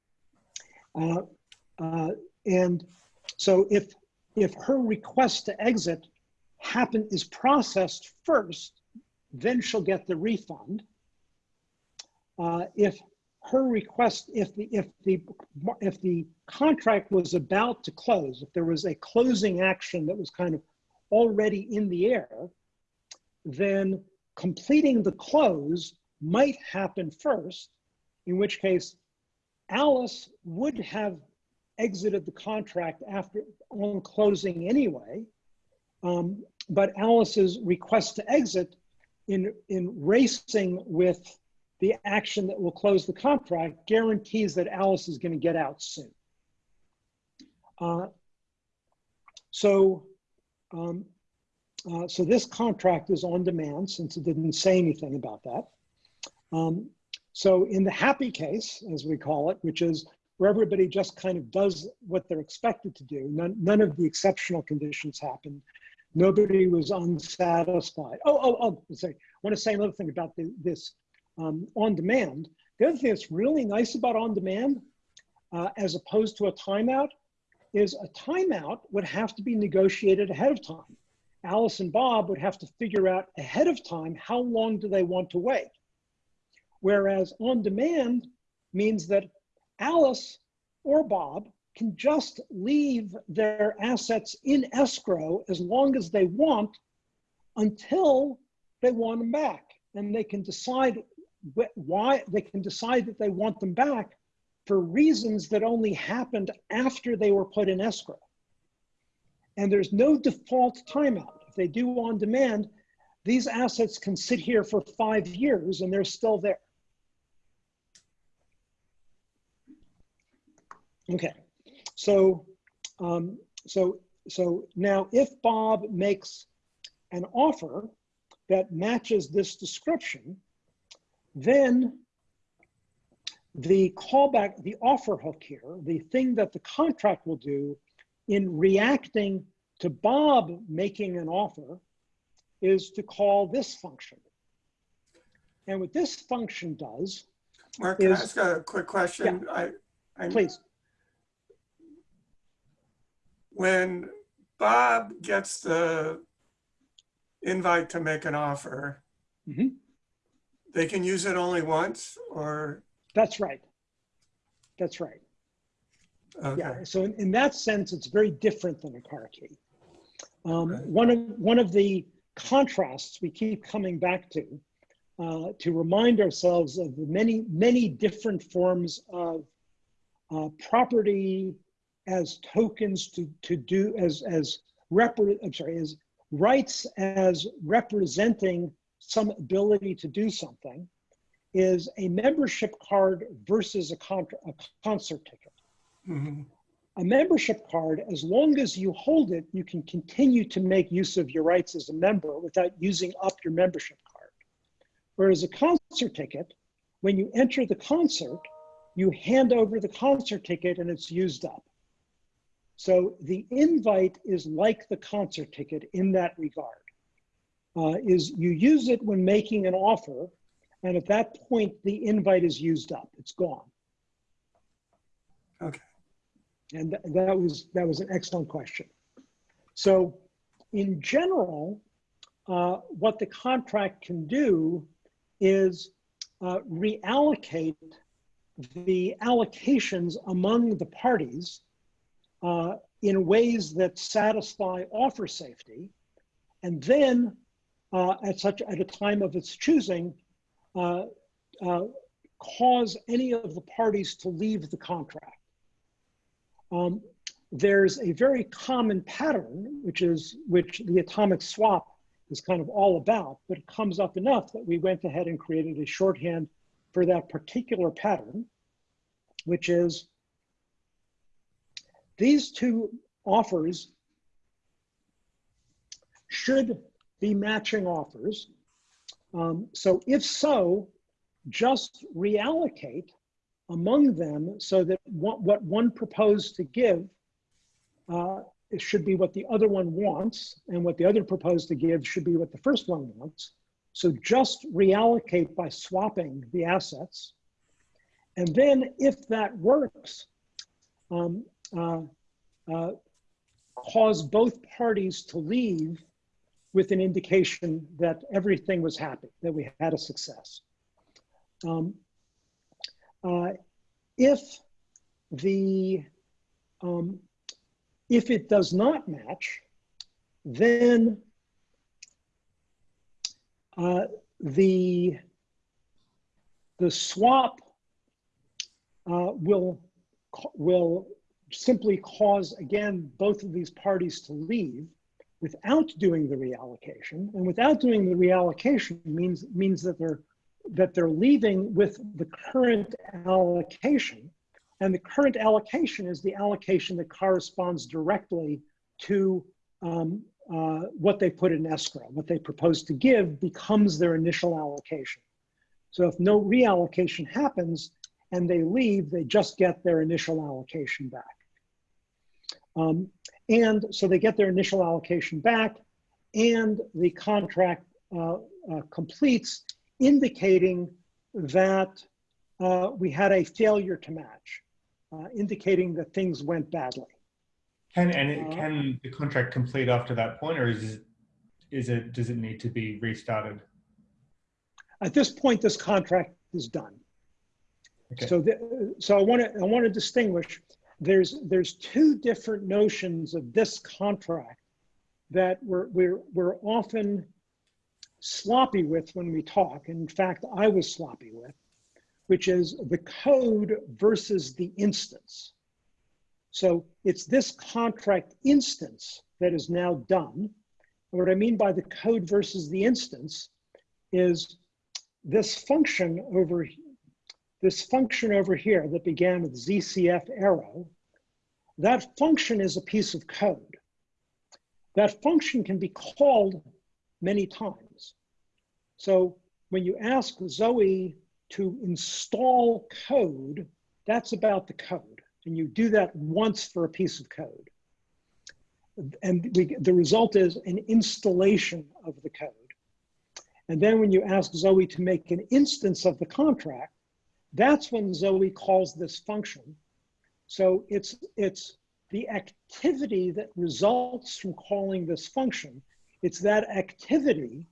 uh, uh, and so if if her request to exit happen is processed first, then she'll get the refund. Uh, if her request, if the if the if the contract was about to close, if there was a closing action that was kind of already in the air, then completing the close might happen first, in which case Alice would have exited the contract after on closing anyway. Um, but Alice's request to exit in, in racing with the action that will close the contract guarantees that Alice is going to get out soon. Uh, so, um, uh, so this contract is on demand since it didn't say anything about that. Um, so in the happy case, as we call it, which is where everybody just kind of does what they're expected to do, none, none of the exceptional conditions happened. Nobody was unsatisfied. Oh, oh, oh, sorry. I want to say another thing about the, this um, on demand. The other thing that's really nice about on demand, uh, as opposed to a timeout, is a timeout would have to be negotiated ahead of time. Alice and Bob would have to figure out ahead of time how long do they want to wait. Whereas on demand means that Alice or Bob can just leave their assets in escrow as long as they want until they want them back. And they can decide wh- why, they can decide that they want them back for reasons that only happened after they were put in escrow. And there's no default timeout. If they do on demand, these assets can sit here for five years and they're still there. Okay, so, um, so, so now if Bob makes an offer that matches this description, then the callback, the offer hook here, the thing that the contract will do in reacting to Bob making an offer is to call this function. And what this function does, Mark, can I is- ask a quick question? I, I, please, when Bob gets the invite to make an offer, Mhm. they can use it only once or, that's right. That's right. okay, Yeah, so in, in that sense, it's very different than a car key. Um, Okay. one of one of the contrasts we keep coming back to uh, to remind ourselves of the many many different forms of uh, property as tokens to to do as as repre- I'm sorry as rights as representing some ability to do something is a membership card versus a, con- a concert ticket Mhm. a membership card, as long as you hold it, you can continue to make use of your rights as a member without using up your membership card. Whereas a concert ticket, when you enter the concert, you hand over the concert ticket and it's used up. So the invite is like the concert ticket in that regard. Uh, is you use it when making an offer, and at that point, the invite is used up. It's gone. okay. And th- that was, that was an excellent question. So in general, uh, what the contract can do is uh, reallocate the allocations among the parties uh, in ways that satisfy offer safety. And then uh, at such, at a time of its choosing, uh, uh, cause any of the parties to leave the contract. Um, there's a very common pattern, which is which the atomic swap is kind of all about, but it comes up enough that we went ahead and created a shorthand for that particular pattern, which is these two offers should be matching offers. Um, so if so, just reallocate among them so that what, what one proposed to give uh, should be what the other one wants, and what the other proposed to give should be what the first one wants. So just reallocate by swapping the assets. And then if that works, um, cause both parties to leave with an indication that everything was happy, that we had a success. Um, uh, if the um, if it does not match, then uh, the the swap uh, will will simply cause again both of these parties to leave without doing the reallocation, and without doing the reallocation means means that they're that they're leaving with the current allocation. And the current allocation is the allocation that corresponds directly to um, uh, what they put in escrow. What they propose to give becomes their initial allocation. So if no reallocation happens and they leave, they just get their initial allocation back. Um, and so they get their initial allocation back and the contract uh, uh, completes indicating that uh, we had a failure to match, uh, indicating that things went badly. Can and it, Uh, can the contract complete after that point, or is it, is it does it need to be restarted? At this point, this contract is done. Okay. So, the, so I want to I want to distinguish. There's there's two different notions of this contract that we're we're we're often sloppy with when we talk, in fact, I was sloppy with, which is the code versus the instance. So it's this contract instance that is now done. What I mean by the code versus the instance is this function over this function over here that began with ZCF arrow, that function is a piece of code. That function can be called many times. So when you ask Zoe to install code, that's about the code. And you do that once for a piece of code. And we, the result is an installation of the code. And then when you ask Zoe to make an instance of the contract, that's when Zoe calls this function. So it's, it's the activity that results from calling this function. It's that activity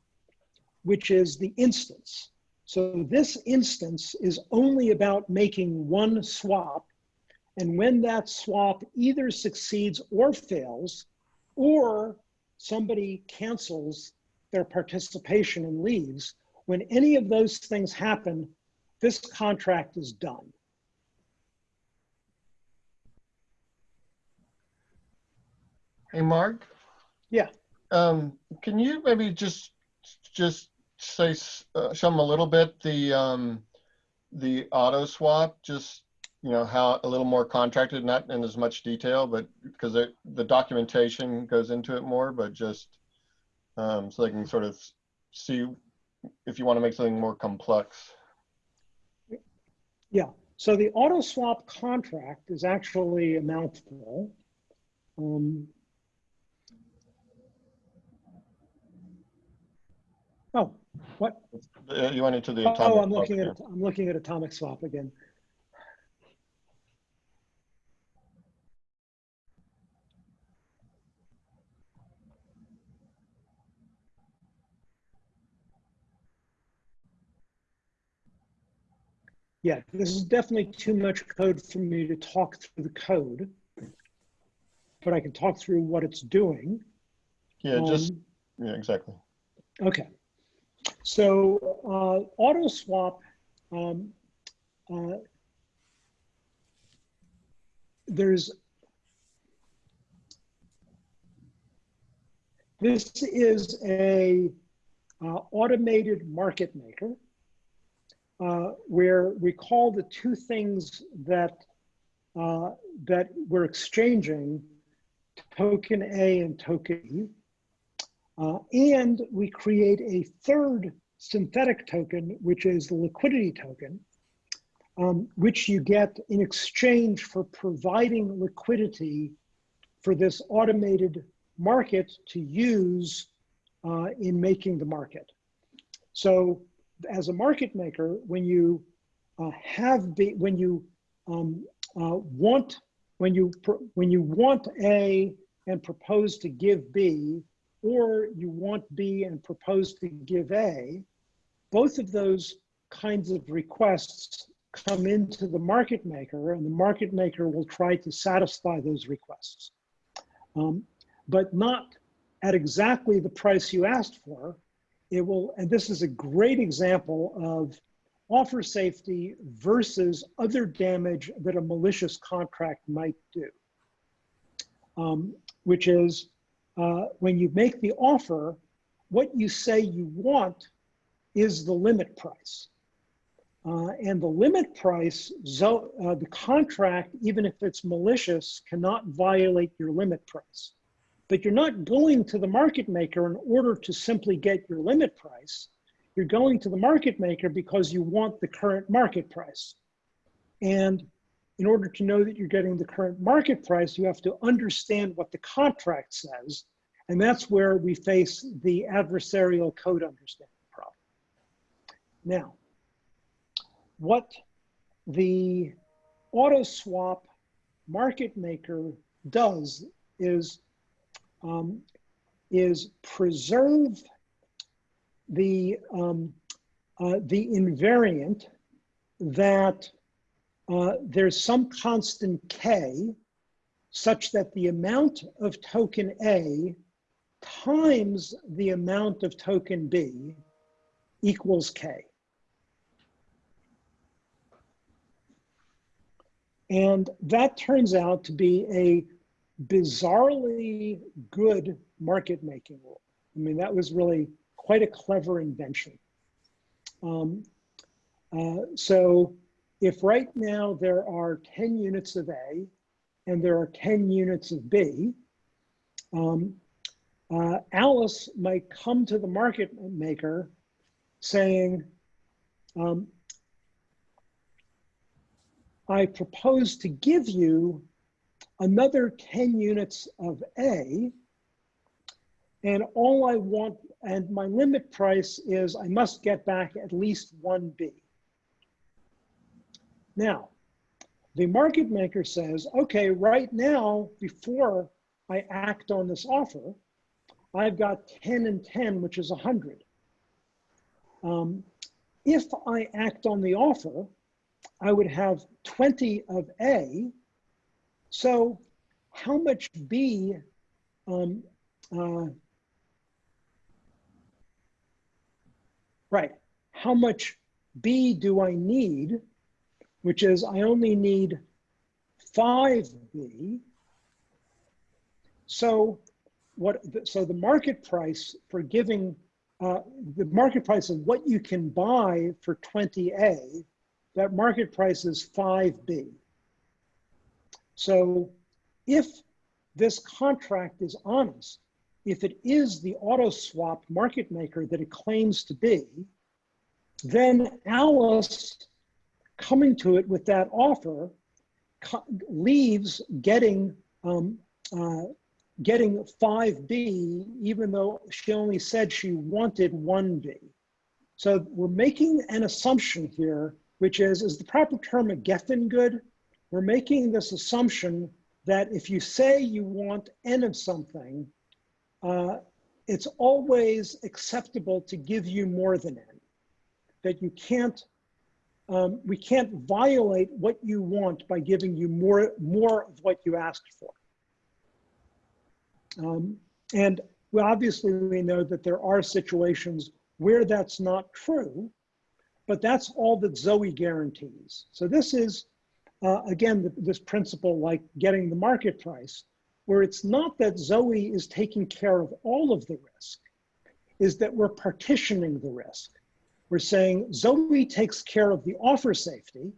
which is the instance. So this instance is only about making one swap. And when that swap either succeeds or fails, or somebody cancels their participation and leaves, when any of those things happen, this contract is done. Hey, Mark? Yeah. Um, can you maybe just, just say, uh, show them a little bit the, um, the auto swap, just, you know, how a little more contracted, not in as much detail, but because it, the documentation goes into it more, but just, um, so they can sort of see if you want to make something more complex. Yeah, so the auto swap contract is actually a mouthful. Um, oh, what? Uh, You went into the. Oh, I'm clock looking here. at I'm looking at atomic swap again. Yeah, this is definitely too much code for me to talk through the code, but I can talk through what it's doing. Yeah, just, Um, yeah, exactly. Okay. So uh, auto swap, um, uh, there's, this is a uh, automated market maker uh, where we call the two things that, uh, that we're exchanging token A and token E. Uh, and we create a third synthetic token, which is the liquidity token, um, which you get in exchange for providing liquidity for this automated market to use uh, in making the market. So as a market maker, when you uh, have the, when you um, uh, want, when you, when you want A and propose to give B, or you want B and propose to give A, both of those kinds of requests come into the market maker and the market maker will try to satisfy those requests. Um, but not at exactly the price you asked for. It will, and this is a great example of offer safety versus other damage that a malicious contract might do, um, which is uh, when you make the offer, what you say you want is the limit price. Uh, and the limit price, uh, the contract, even if it's malicious, cannot violate your limit price. But you're not going to the market maker in order to simply get your limit price. You're going to the market maker because you want the current market price. And in order to know that you're getting the current market price, you have to understand what the contract says. And that's where we face the adversarial code understanding problem. Now, what the auto swap market maker does is, um, is preserve the, um, uh, the invariant that uh, there's some constant k such that the amount of token A times the amount of token B equals K. And that turns out to be a bizarrely good market making rule. I mean, that was really quite a clever invention. Um, uh, so if right now there are 10 units of A and there are 10 units of B, um, uh, Alice might come to the market maker saying, um, I propose to give you another 10 units of A, and all I want, and my limit price is I must get back at least one B. Now, the market maker says, okay, right now, before I act on this offer, I've got 10 and 10, which is 100. Um, if I act on the offer, I would have 20 of A. So how much B, um, uh, right, how much B do I need, which is I only need 5B. So what, so the market price for giving, uh, the market price of what you can buy for 20A that market price is 5B. So if this contract is honest, if it is the auto swap market maker that it claims to be, then Alice coming to it with that offer leaves getting um, uh, getting 5B, even though she only said she wanted 1B. So we're making an assumption here which is, is the proper term a Giffen good? We're making this assumption that if you say you want N of something, uh, it's always acceptable to give you more than N. That you can't, um, we can't violate what you want by giving you more, more of what you asked for. Um, and obviously we know that there are situations where that's not true, but that's all that Zoe guarantees. So this is, uh, again, the, this principle like getting the market price, where it's not that Zoe is taking care of all of the risk, is that we're partitioning the risk. We're saying Zoe takes care of the offer safety,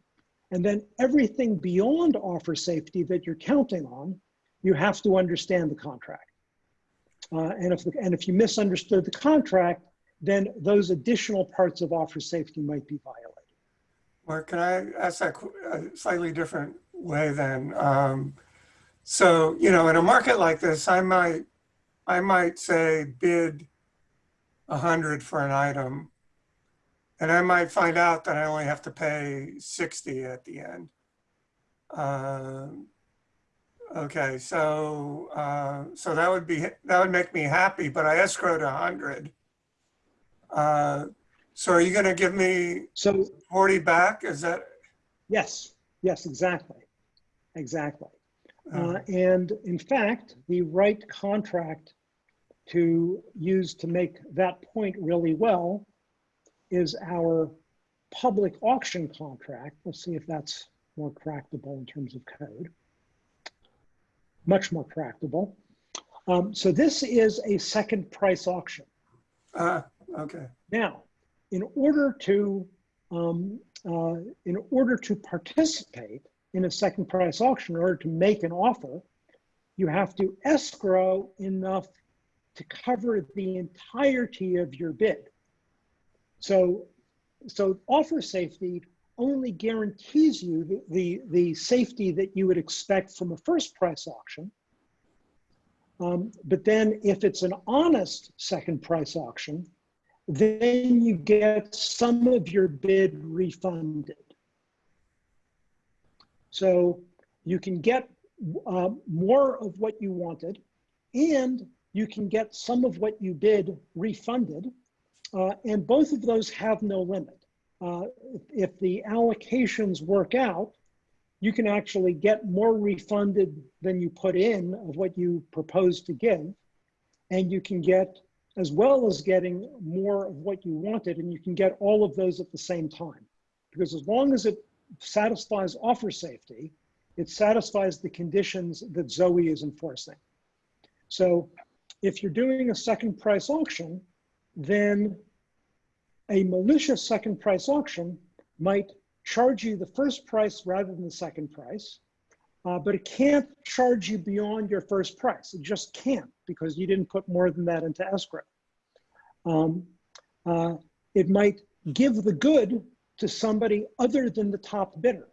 and then everything beyond offer safety that you're counting on, you have to understand the contract. Uh, and, if the, and if you misunderstood the contract, then those additional parts of offer safety might be violated. Mark, can I ask that a slightly different way then? Um, so, you know, in a market like this, I might, I might say bid a hundred for an item, and I might find out that I only have to pay 60 at the end. Uh, okay, so, uh, so that would be, that would make me happy, but I escrowed a hundred. Uh, so are you going to give me So 40 back? Is that? yes, yes, exactly, exactly. uh, Uh, and in fact, the right contract to use to make that point really well is our public auction contract. We'll see if that's more tractable in terms of code. Much more tractable. Um, so this is a second price auction. uh, okay. Now, in order to um, uh, in order to participate in a second price auction, in order to make an offer, you have to escrow enough to cover the entirety of your bid. So, so offer safety only guarantees you the, the, the safety that you would expect from a first price auction. Um, but then if it's an honest second price auction, then you get some of your bid refunded. So you can get uh, more of what you wanted and you can get some of what you bid refunded. Uh, and both of those have no limit. Uh, if, if the allocations work out, you can actually get more refunded than you put in of what you propose to give. and you can get, as well as getting more of what you wanted, and you can get all of those at the same time. Because as long as it satisfies offer safety, it satisfies the conditions that Zoe is enforcing. So if you're doing a second price auction, then a malicious second price auction might charge you the first price rather than the second price, uh, but it can't charge you beyond your first price. It just can't because you didn't put more than that into escrow. Um, uh, it might give the good to somebody other than the top bidder.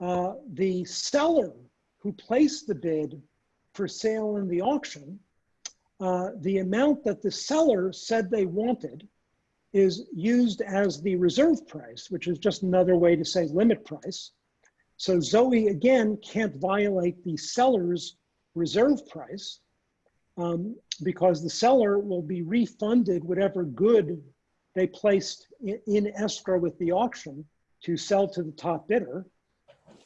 Uh, the seller who placed the bid for sale in the auction, uh, the amount that the seller said they wanted is used as the reserve price, which is just another way to say limit price. So Zoe, again, can't violate the seller's reserve price um, because the seller will be refunded whatever good they placed in, in escrow with the auction to sell to the top bidder.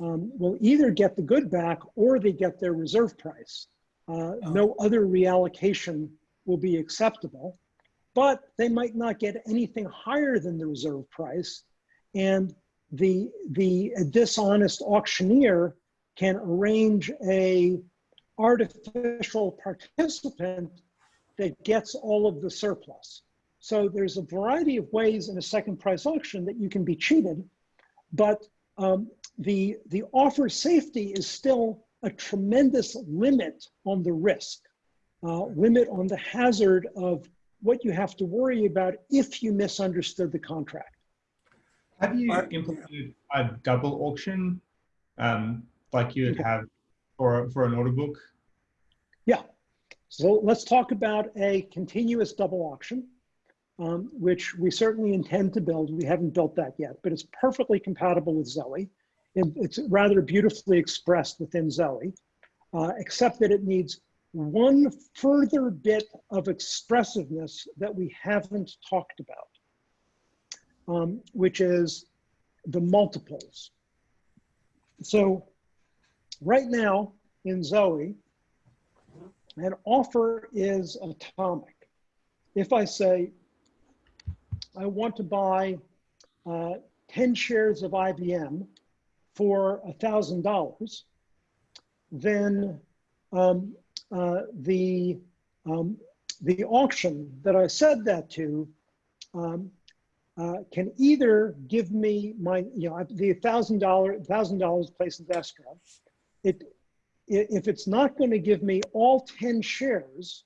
Um, will either get the good back or they get their reserve price. Uh, no other reallocation will be acceptable, but they might not get anything higher than the reserve price. And the, the dishonest auctioneer can arrange a artificial participant that gets all of the surplus. So there's a variety of ways in a second price auction that you can be cheated, but um, the, the offer safety is still a tremendous limit on the risk, uh, limit on the hazard of what you have to worry about if you misunderstood the contract. Have you But- implemented a double auction, um, like you would have for for an order book? Yeah. So let's talk about a continuous double auction, um, which we certainly intend to build. We haven't built that yet, but it's perfectly compatible with Zoe. And it's rather beautifully expressed within Zoe, uh, except that it needs one further bit of expressiveness that we haven't talked about, um, which is the multiples. So right now in Zoe, an offer is atomic. If I say, I want to buy uh, 10 shares of IBM for $1,000, then um, uh, the, um, the auction that I said that to um, uh, can either give me my, you know, the $1,000, $1,000 placed in escrow. It, if it's not going to give me all 10 shares,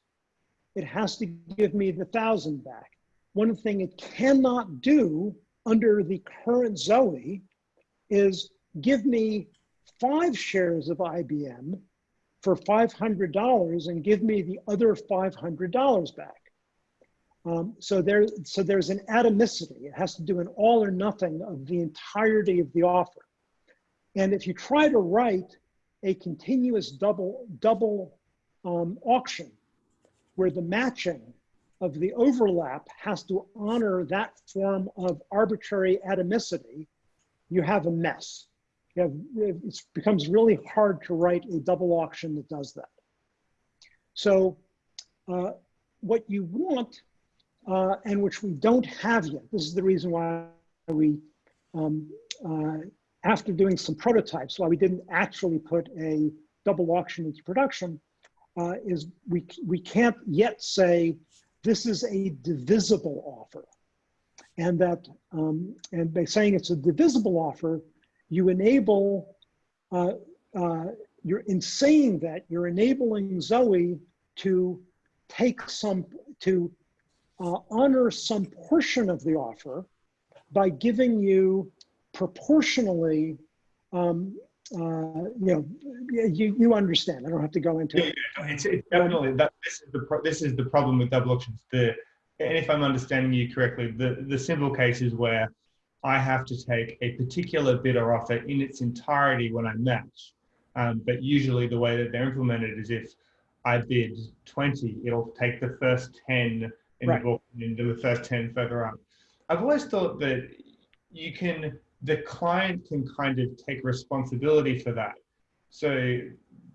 it has to give me the thousand back. One thing it cannot do under the current Zoe is give me five shares of IBM for $500 and give me the other $500 back. Um, so there, so there's an atomicity. It has to do an all or nothing of the entirety of the offer. And if you try to write a continuous double double um, auction where the matching of the overlap has to honor that form of arbitrary atomicity, you have a mess. You have, it becomes really hard to write a double auction that does that. So uh, what you want, uh, and which we don't have yet, this is the reason why we, um, uh, after doing some prototypes, why we didn't actually put a double auction into production, uh, is we, we can't yet say this is a divisible offer. And that, um, and by saying it's a divisible offer, you enable, uh, uh, you're in saying that you're enabling Zoe to take some, to uh, honor some portion of the offer by giving you proportionally, um, uh, you know, you, you understand. I don't have to go into Yeah, it. it's, it's definitely that. This is the this is the problem with double auctions. The and if I'm understanding you correctly, the the simple case is where I have to take a particular bidder offer in its entirety when I match. Um, but usually the way that they're implemented is if I bid 20, it'll take the first 10 in Right. the book into the first 10 further on. I've always thought that you can, the client can kind of take responsibility for that. So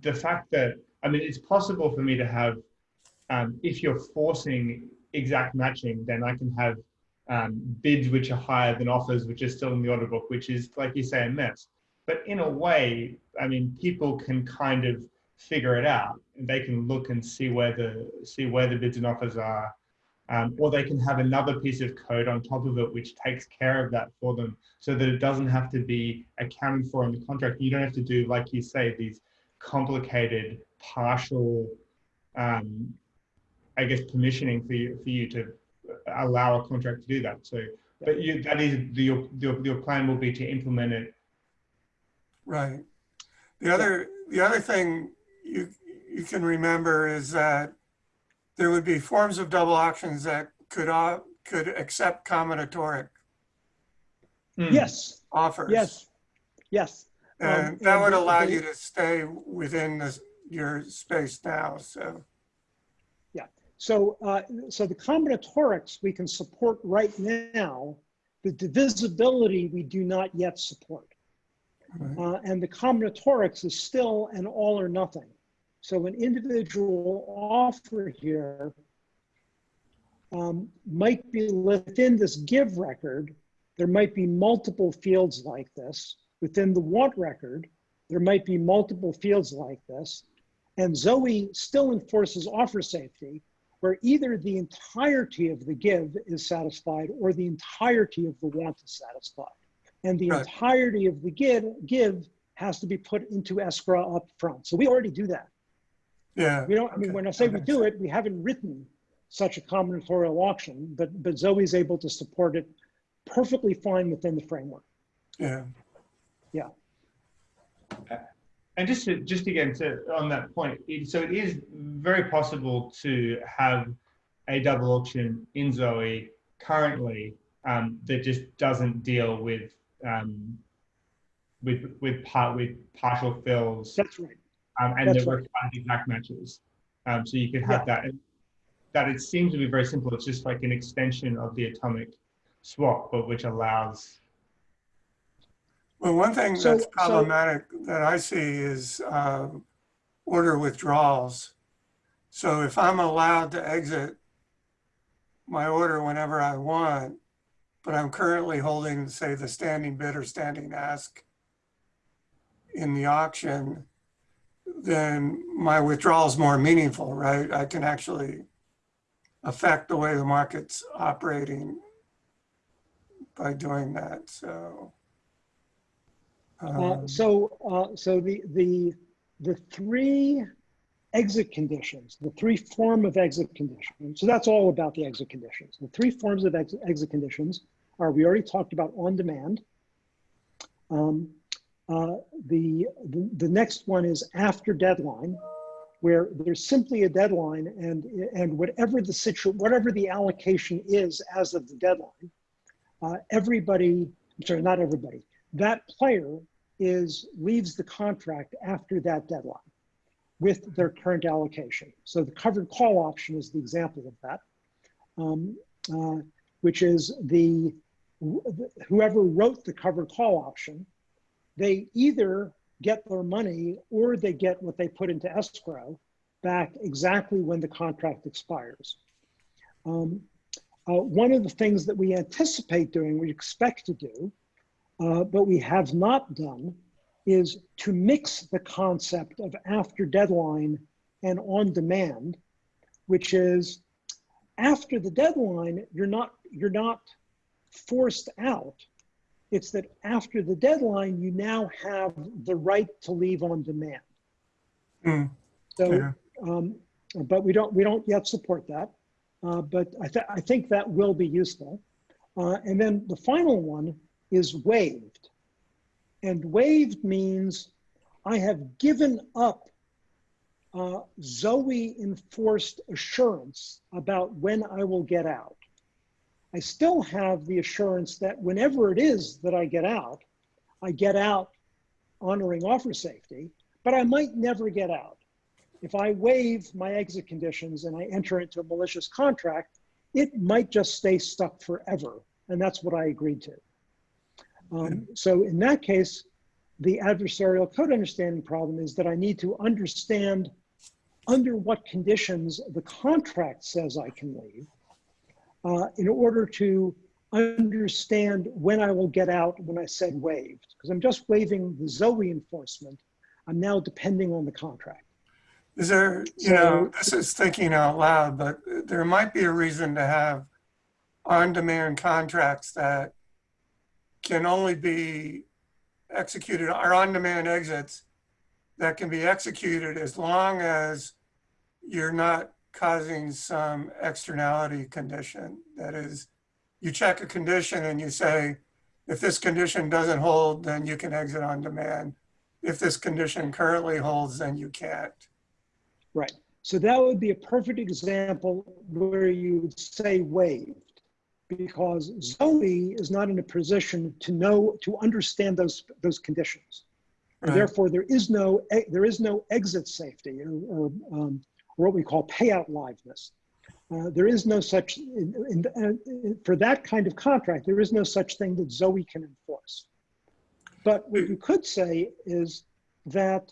the fact that, I mean, it's possible for me to have um, if you're forcing exact matching, then I can have um, bids which are higher than offers which are still in the order book, which is, like you say, a mess. But in a way, I mean, people can kind of figure it out. They can look and see where the see where the bids and offers are, um, or they can have another piece of code on top of it which takes care of that for them, so that it doesn't have to be accounted for in the contract. You don't have to do, like you say, these complicated partial, um, I guess, permissioning for you for you to allow a contract to do that. So, but you that is the, your your your plan will be to implement it Right. The other, the other thing you, you can remember is that there would be forms of double auctions that could, uh, could accept combinatoric Hmm. Yes, offers. yes, yes. Um, And that and would the- allow the- you to stay within this, your space now, so. Yeah. So, uh, so the combinatorics we can support right now. The divisibility we do not yet support. Right. Uh, and the combinatorics is still an all or nothing. So an individual offer here um, might be within this give record. There might be multiple fields like this. Within the want record, there might be multiple fields like this. And Zoe still enforces offer safety, where either the entirety of the give is satisfied or the entirety of the want is satisfied. And the Right. entirety of the give, give has to be put into escrow up front. So we already do that. Yeah. We don't, I mean, Okay, when I say we do it, we haven't written such a combinatorial auction, but, but Zoe's able to support it perfectly fine within the framework. Yeah. Yeah, And just to, just again to on that point, it, so it is very possible to have a double auction in Zoe currently um, that just doesn't deal with um, with with part with partial fills That's right. Um, and That's the right. required exact matches. Um, so you could have that. And that it seems to be very simple. It's just like an extension of the atomic swap, but which allows. well, one thing So- that's so- problematic that I see is uh, order withdrawals. So if I'm allowed to exit my order whenever I want, but I'm currently holding, say, the standing bid or standing ask in the auction, then my withdrawal is more meaningful, right? I can actually affect the way the market's operating by doing that, so. Uh, um, so, uh, so the, the, the three exit conditions, the three form of exit conditions. So that's all about the exit conditions. The three forms of exit, exit conditions are, we already talked about on demand. Um, uh, the, the, the next one is after deadline, where there's simply a deadline and, and whatever the situ, whatever the allocation is as of the deadline, uh, everybody, I'm sorry, not everybody, that player is leaves the contract after that deadline with their current allocation. So the covered call option is the example of that, um, uh, which is the whoever wrote the covered call option, they either get their money or they get what they put into escrow back exactly when the contract expires. Um, uh, one of the things that we anticipate doing, we expect to do, uh, but we have not done, is to mix the concept of after deadline and on demand, which is after the deadline, you're not you're not forced out. It's that after the deadline, you now have the right to leave on demand. hmm, So, Yeah. um, but we don't we don't yet support that. Uh, but I, th- I think that will be useful. Uh, and then the final one is waived. And waived means I have given up uh, Zoe enforced assurance about when I will get out. I still have the assurance that whenever it is that I get out, I get out honoring offer safety, but I might never get out. If I waive my exit conditions and I enter into a malicious contract, it might just stay stuck forever. And that's what I agreed to. Um, so in that case, the adversarial code understanding problem is that I need to understand under what conditions the contract says I can leave uh, in order to understand when I will get out when I said waived. Because I'm just waiving the Zoe enforcement. I'm now depending on the contract. Is there, you know, this is thinking out loud, but there might be a reason to have on-demand contracts that can only be executed, or on-demand exits that can be executed as long as you're not causing some externality condition. That is, you check a condition and you say, if this condition doesn't hold, then you can exit on demand. If this condition currently holds, then you can't. Right. So that would be a perfect example where you would say waived because Zoe is not in a position to know, to understand those, those conditions. And Right. therefore, there is no, there is no exit safety or, or, um, or what we call payout liveness. Uh, there is no such, in, in, in, for that kind of contract, there is no such thing that Zoe can enforce. But what you could say is that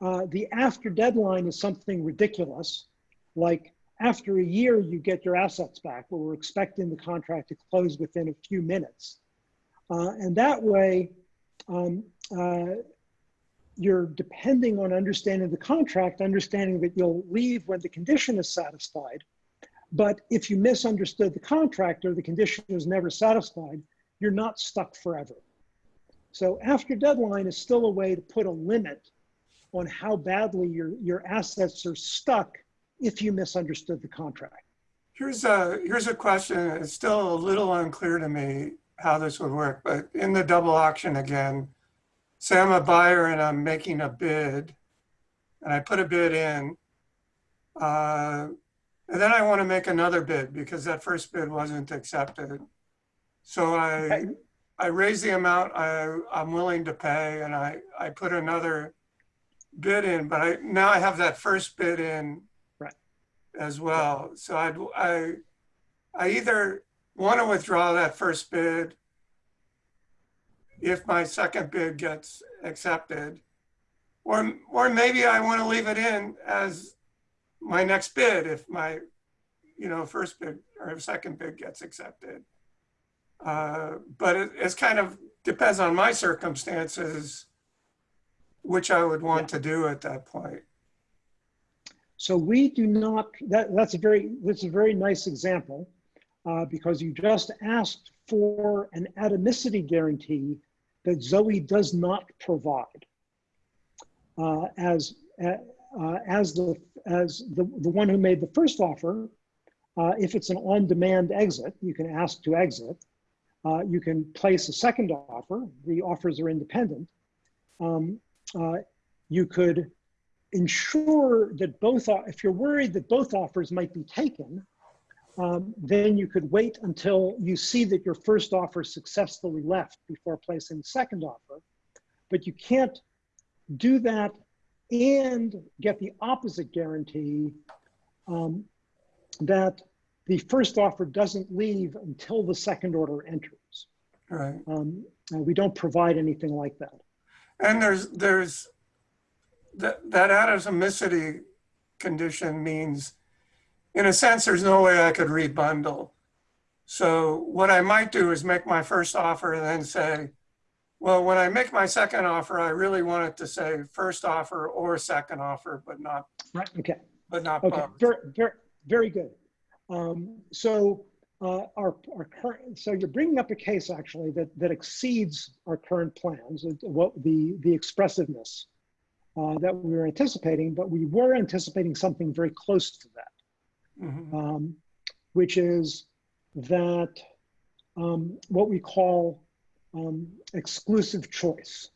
uh, the after deadline is something ridiculous, like after a year you get your assets back, but we're expecting the contract to close within a few minutes. Uh, and that way, um, uh, you're depending on understanding the contract, understanding that you'll leave when the condition is satisfied. But if you misunderstood the contract or the condition was never satisfied, you're not stuck forever. So after deadline is still a way to put a limit on how badly your, your assets are stuck if you misunderstood the contract. Here's a, here's a question. It's still a little unclear to me how this would work, but in the double auction again, say I'm a buyer and I'm making a bid and I put a bid in. Uh, and then I want to make another bid because that first bid wasn't accepted. So I, Okay. I raise the amount I, I'm willing to pay and I, I put another bid in, but I, now I have that first bid in Right. as well. So I'd, I, I either want to withdraw that first bid if my second bid gets accepted, or, or maybe I want to leave it in as my next bid if my, you know, first bid or second bid gets accepted. Uh, But it, it's kind of depends on my circumstances, which I would want to do at that point. So we do not, that, that's a very, that's a very nice example uh, because you just asked for an atomicity guarantee that Zoe does not provide. Uh, as, uh, uh, as the, as the, the one who made the first offer, uh, if it's an on-demand exit, you can ask to exit. Uh, you can place a second offer. The offers are independent. Um, uh, you could ensure that both, if you're worried that both offers might be taken, um, then you could wait until you see that your first offer successfully left before placing the second offer. But you can't do that and get the opposite guarantee um, that the first offer doesn't leave until the second order enters. Right. Um, we don't provide anything like that. And there's, there's, that, that atomicity condition means, in a sense, there's no way I could rebundle. So what I might do is make my first offer and then say, well, when I make my second offer, I really want it to say first offer or second offer, but not, Right. Okay. but not Okay, both. very, very, very good. Um, so uh, our, our current, so you're bringing up a case actually that, that exceeds our current plans, uh, what the, the expressiveness uh, that we were anticipating, but we were anticipating something very close to that, Mhm. um, which is that um, what we call um, exclusive choice,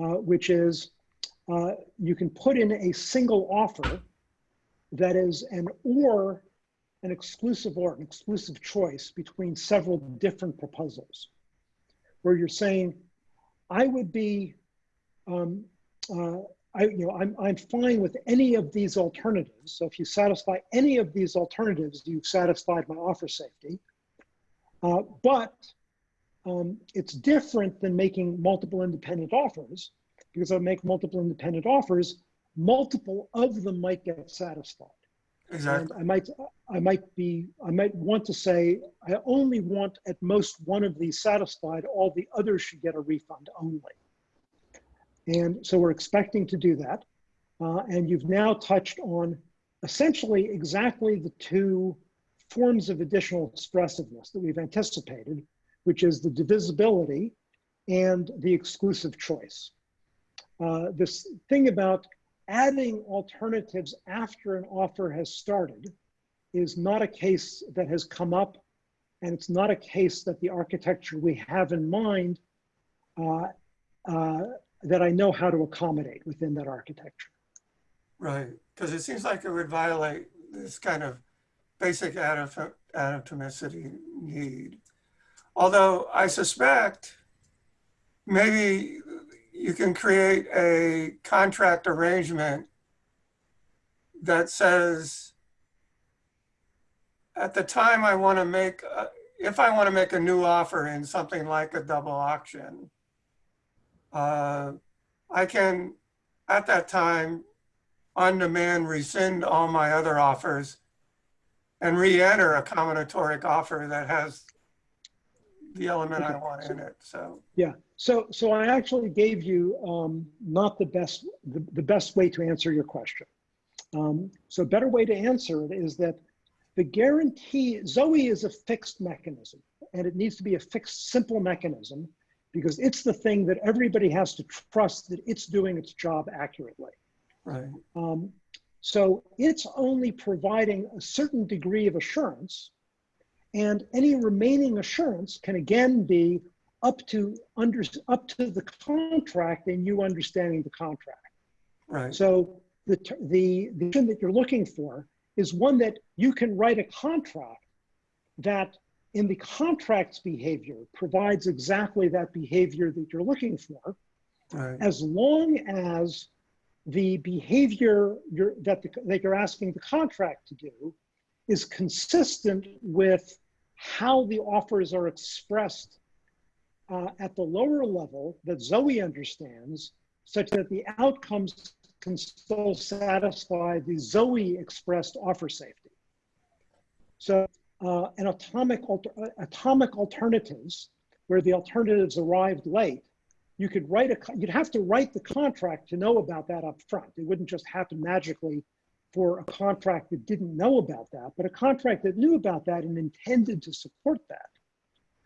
uh, which is uh, you can put in a single offer that is an or an exclusive or an exclusive choice between several different proposals where you're saying i would be um, uh, I, you know, I'm, I'm fine with any of these alternatives. So if you satisfy any of these alternatives, you've satisfied my offer safety. Uh, but um, it's different than making multiple independent offers because I make multiple independent offers. multiple of them might get satisfied. Exactly. And I might, I might be, I might want to say, I only want at most one of these satisfied, all the others should get a refund only. And so we're expecting to do that. Uh, and you've now touched on essentially exactly the two forms of additional expressiveness that we've anticipated, which is the divisibility and the exclusive choice. Uh, this thing about adding alternatives after an offer has started is not a case that has come up, and it's not a case that the architecture we have in mind uh, uh, that I know how to accommodate within that architecture. Right, because it seems like it would violate this kind of basic atom- atomicity need. Although I suspect maybe you can create a contract arrangement that says, at the time I want to make, a- if I want to make a new offer in something like a double auction, uh, I can, at that time, on demand rescind all my other offers and re-enter a combinatoric offer that has the element I want in it, so. Yeah, so so I actually gave you um, not the best the, the best way to answer your question. Um, so a better way to answer it is that the guarantee Zoe is a fixed mechanism, and it needs to be a fixed, simple mechanism because it's the thing that everybody has to trust that it's doing its job accurately. Right, Um, so it's only providing a certain degree of assurance, and any remaining assurance can again be up to under up to the contract and you understanding the contract. right, So the the the that you're looking for is one that you can write a contract that in the contract's behavior provides exactly that behavior that you're looking for right, as long as the behavior you're, that, the, that you're asking the contract to do is consistent with how the offers are expressed uh, at the lower level that Zoe understands, such that the outcomes can still satisfy the Zoe expressed offer safety. So, uh, an atomic, alter, uh, atomic alternatives, where the alternatives arrived late, you could write a, you'd have to write the contract to know about that up front. It wouldn't just happen magically for a contract that didn't know about that, but a contract that knew about that and intended to support that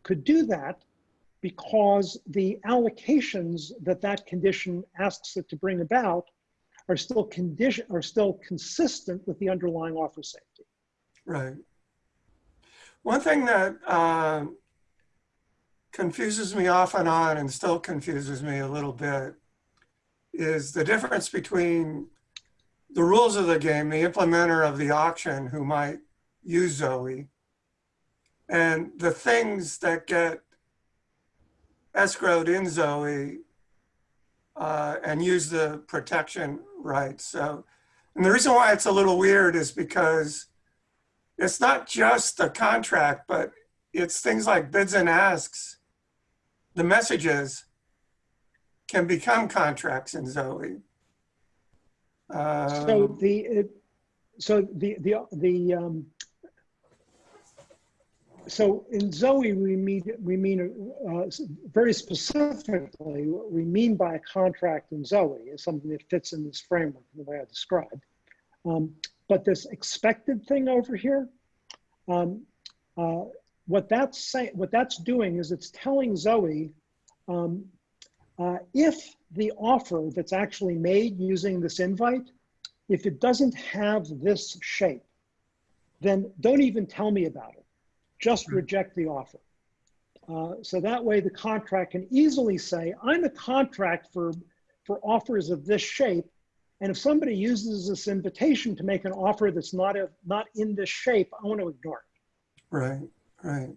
could do that because the allocations that that condition asks it to bring about are still condition, are still consistent with the underlying offer safety. right. One thing that um, confuses me off and on and still confuses me a little bit is the difference between the rules of the game, the implementer of the auction who might use Zoe, and the things that get escrowed in Zoe uh, and use the protection rights. So, and the reason why it's a little weird is because it's not just the contract, but it's things like bids and asks. The messages can become contracts in Zoe. So Um, the, it, so the, the, the, um, so in Zoe, we mean, we mean, uh, very specifically, what we mean by a contract in Zoe is something that fits in this framework, the way I described. Um, but this expected thing over here, um, uh, what that's saying, what that's doing is it's telling Zoe, um, uh, if the offer that's actually made using this invite, if it doesn't have this shape, then don't even tell me about it. Just reject the offer. Uh, so that way the contract can easily say, I'm a contract for, for offers of this shape. And if somebody uses this invitation to make an offer that's not, a, not in this shape, I want to ignore it. right, right.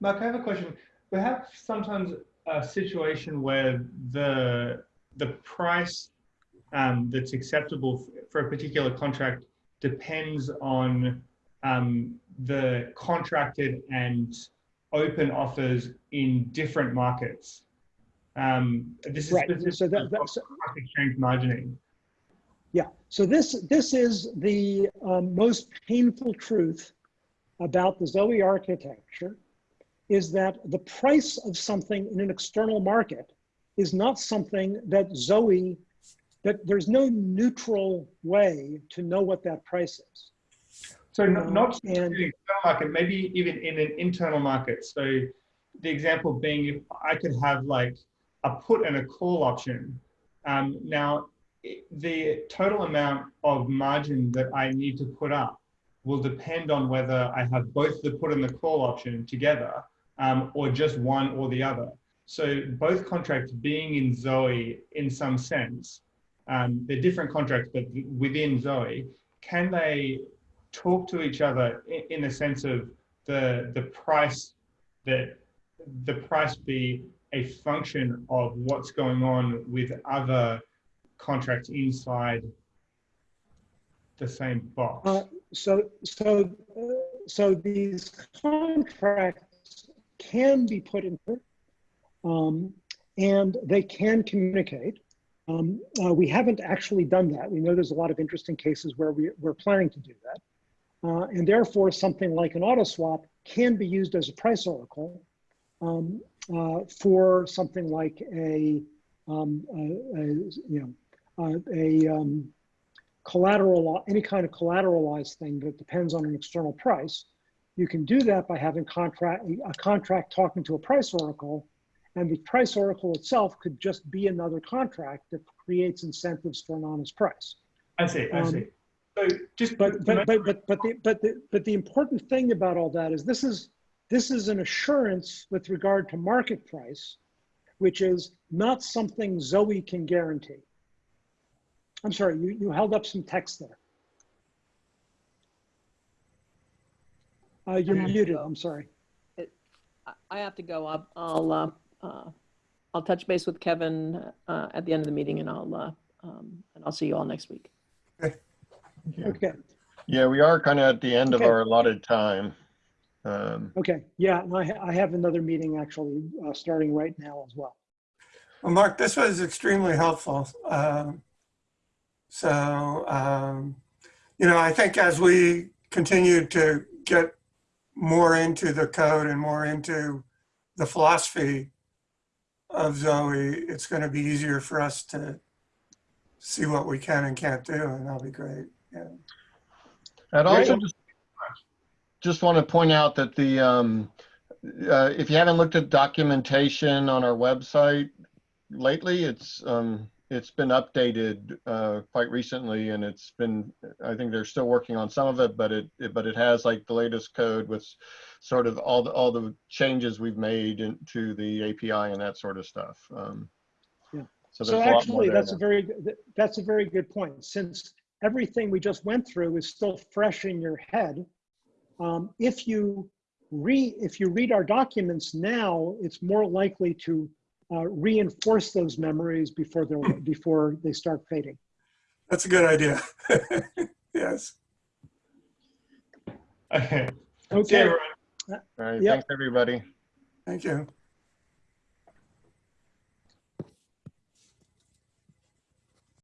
Mark, I have a question. We have sometimes a situation where the the price um, that's acceptable for a particular contract depends on um, the contracted and open offers in different markets. Um, this is Right, specific so that- that's- exchange margining. Yeah, so this, this is the um, most painful truth about the Zoe architecture is that the price of something in an external market is not something that Zoe, that there's no neutral way to know what that price is. So Uh, not, in the external market, maybe even in an internal market. So the example being, if I could have like a put and a call option. Um, now, the total amount of margin that I need to put up will depend on whether I have both the put and the call option together um, or just one or the other. So both contracts being in Zoe in some sense, um, they're different contracts, but within Zoe, can they talk to each other in, in the sense of the the price that the price be a function of what's going on with other contracts inside the same box. Uh, So, so, uh, so these contracts can be put in, um, and they can communicate. Um, uh, we haven't actually done that. We know there's a lot of interesting cases where we, we're planning to do that. Uh, and therefore, something like an auto swap can be used as a price oracle um, uh, for something like a, um, a, a you know, uh, a um, collateral, any kind of collateralized thing that depends on an external price. You can do that by having contract, a contract talking to a price oracle, and the price oracle itself could just be another contract that creates incentives for an honest price. I see, I um, see. So just But but but but but the but the but the important thing about all that is this is this is an assurance with regard to market price, which is not something Zoe can guarantee. I'm sorry, you you held up some text there. Uh, you're muted. I'm sorry. I- I have to go. I'll, I'll, uh, uh, I'll touch base with Kevin uh, at the end of the meeting and I'll, uh, um, and I'll see you all next week. Okay. Yeah, we are kind of at the end of our allotted time. Um, Okay. Yeah, and I ha- I have another meeting actually uh, starting right now as well. Well, Mark, this was extremely helpful. Um, So, um, you know, I think as we continue to get more into the code and more into the philosophy of Zoe, it's going to be easier for us to see what we can and can't do, and that'll be great. Yeah. I'd also just, just want to point out that the, um, uh, if you haven't looked at documentation on our website lately, it's, um, it's been updated, uh, quite recently and it's been, I think they're still working on some of it, but it, it- but it has like the latest code with sort of all the, all the changes we've made into the API and that sort of stuff. Um, Yeah. So So there's a actually, that's a very, that's a very good point. Since everything we just went through is still fresh in your head, um, if you re, if you read our documents now, it's more likely to uh, reinforce those memories before they're, before they start fading. That's a good idea. Yes. okay. Okay. All right, Yep. thanks, everybody. Thank you.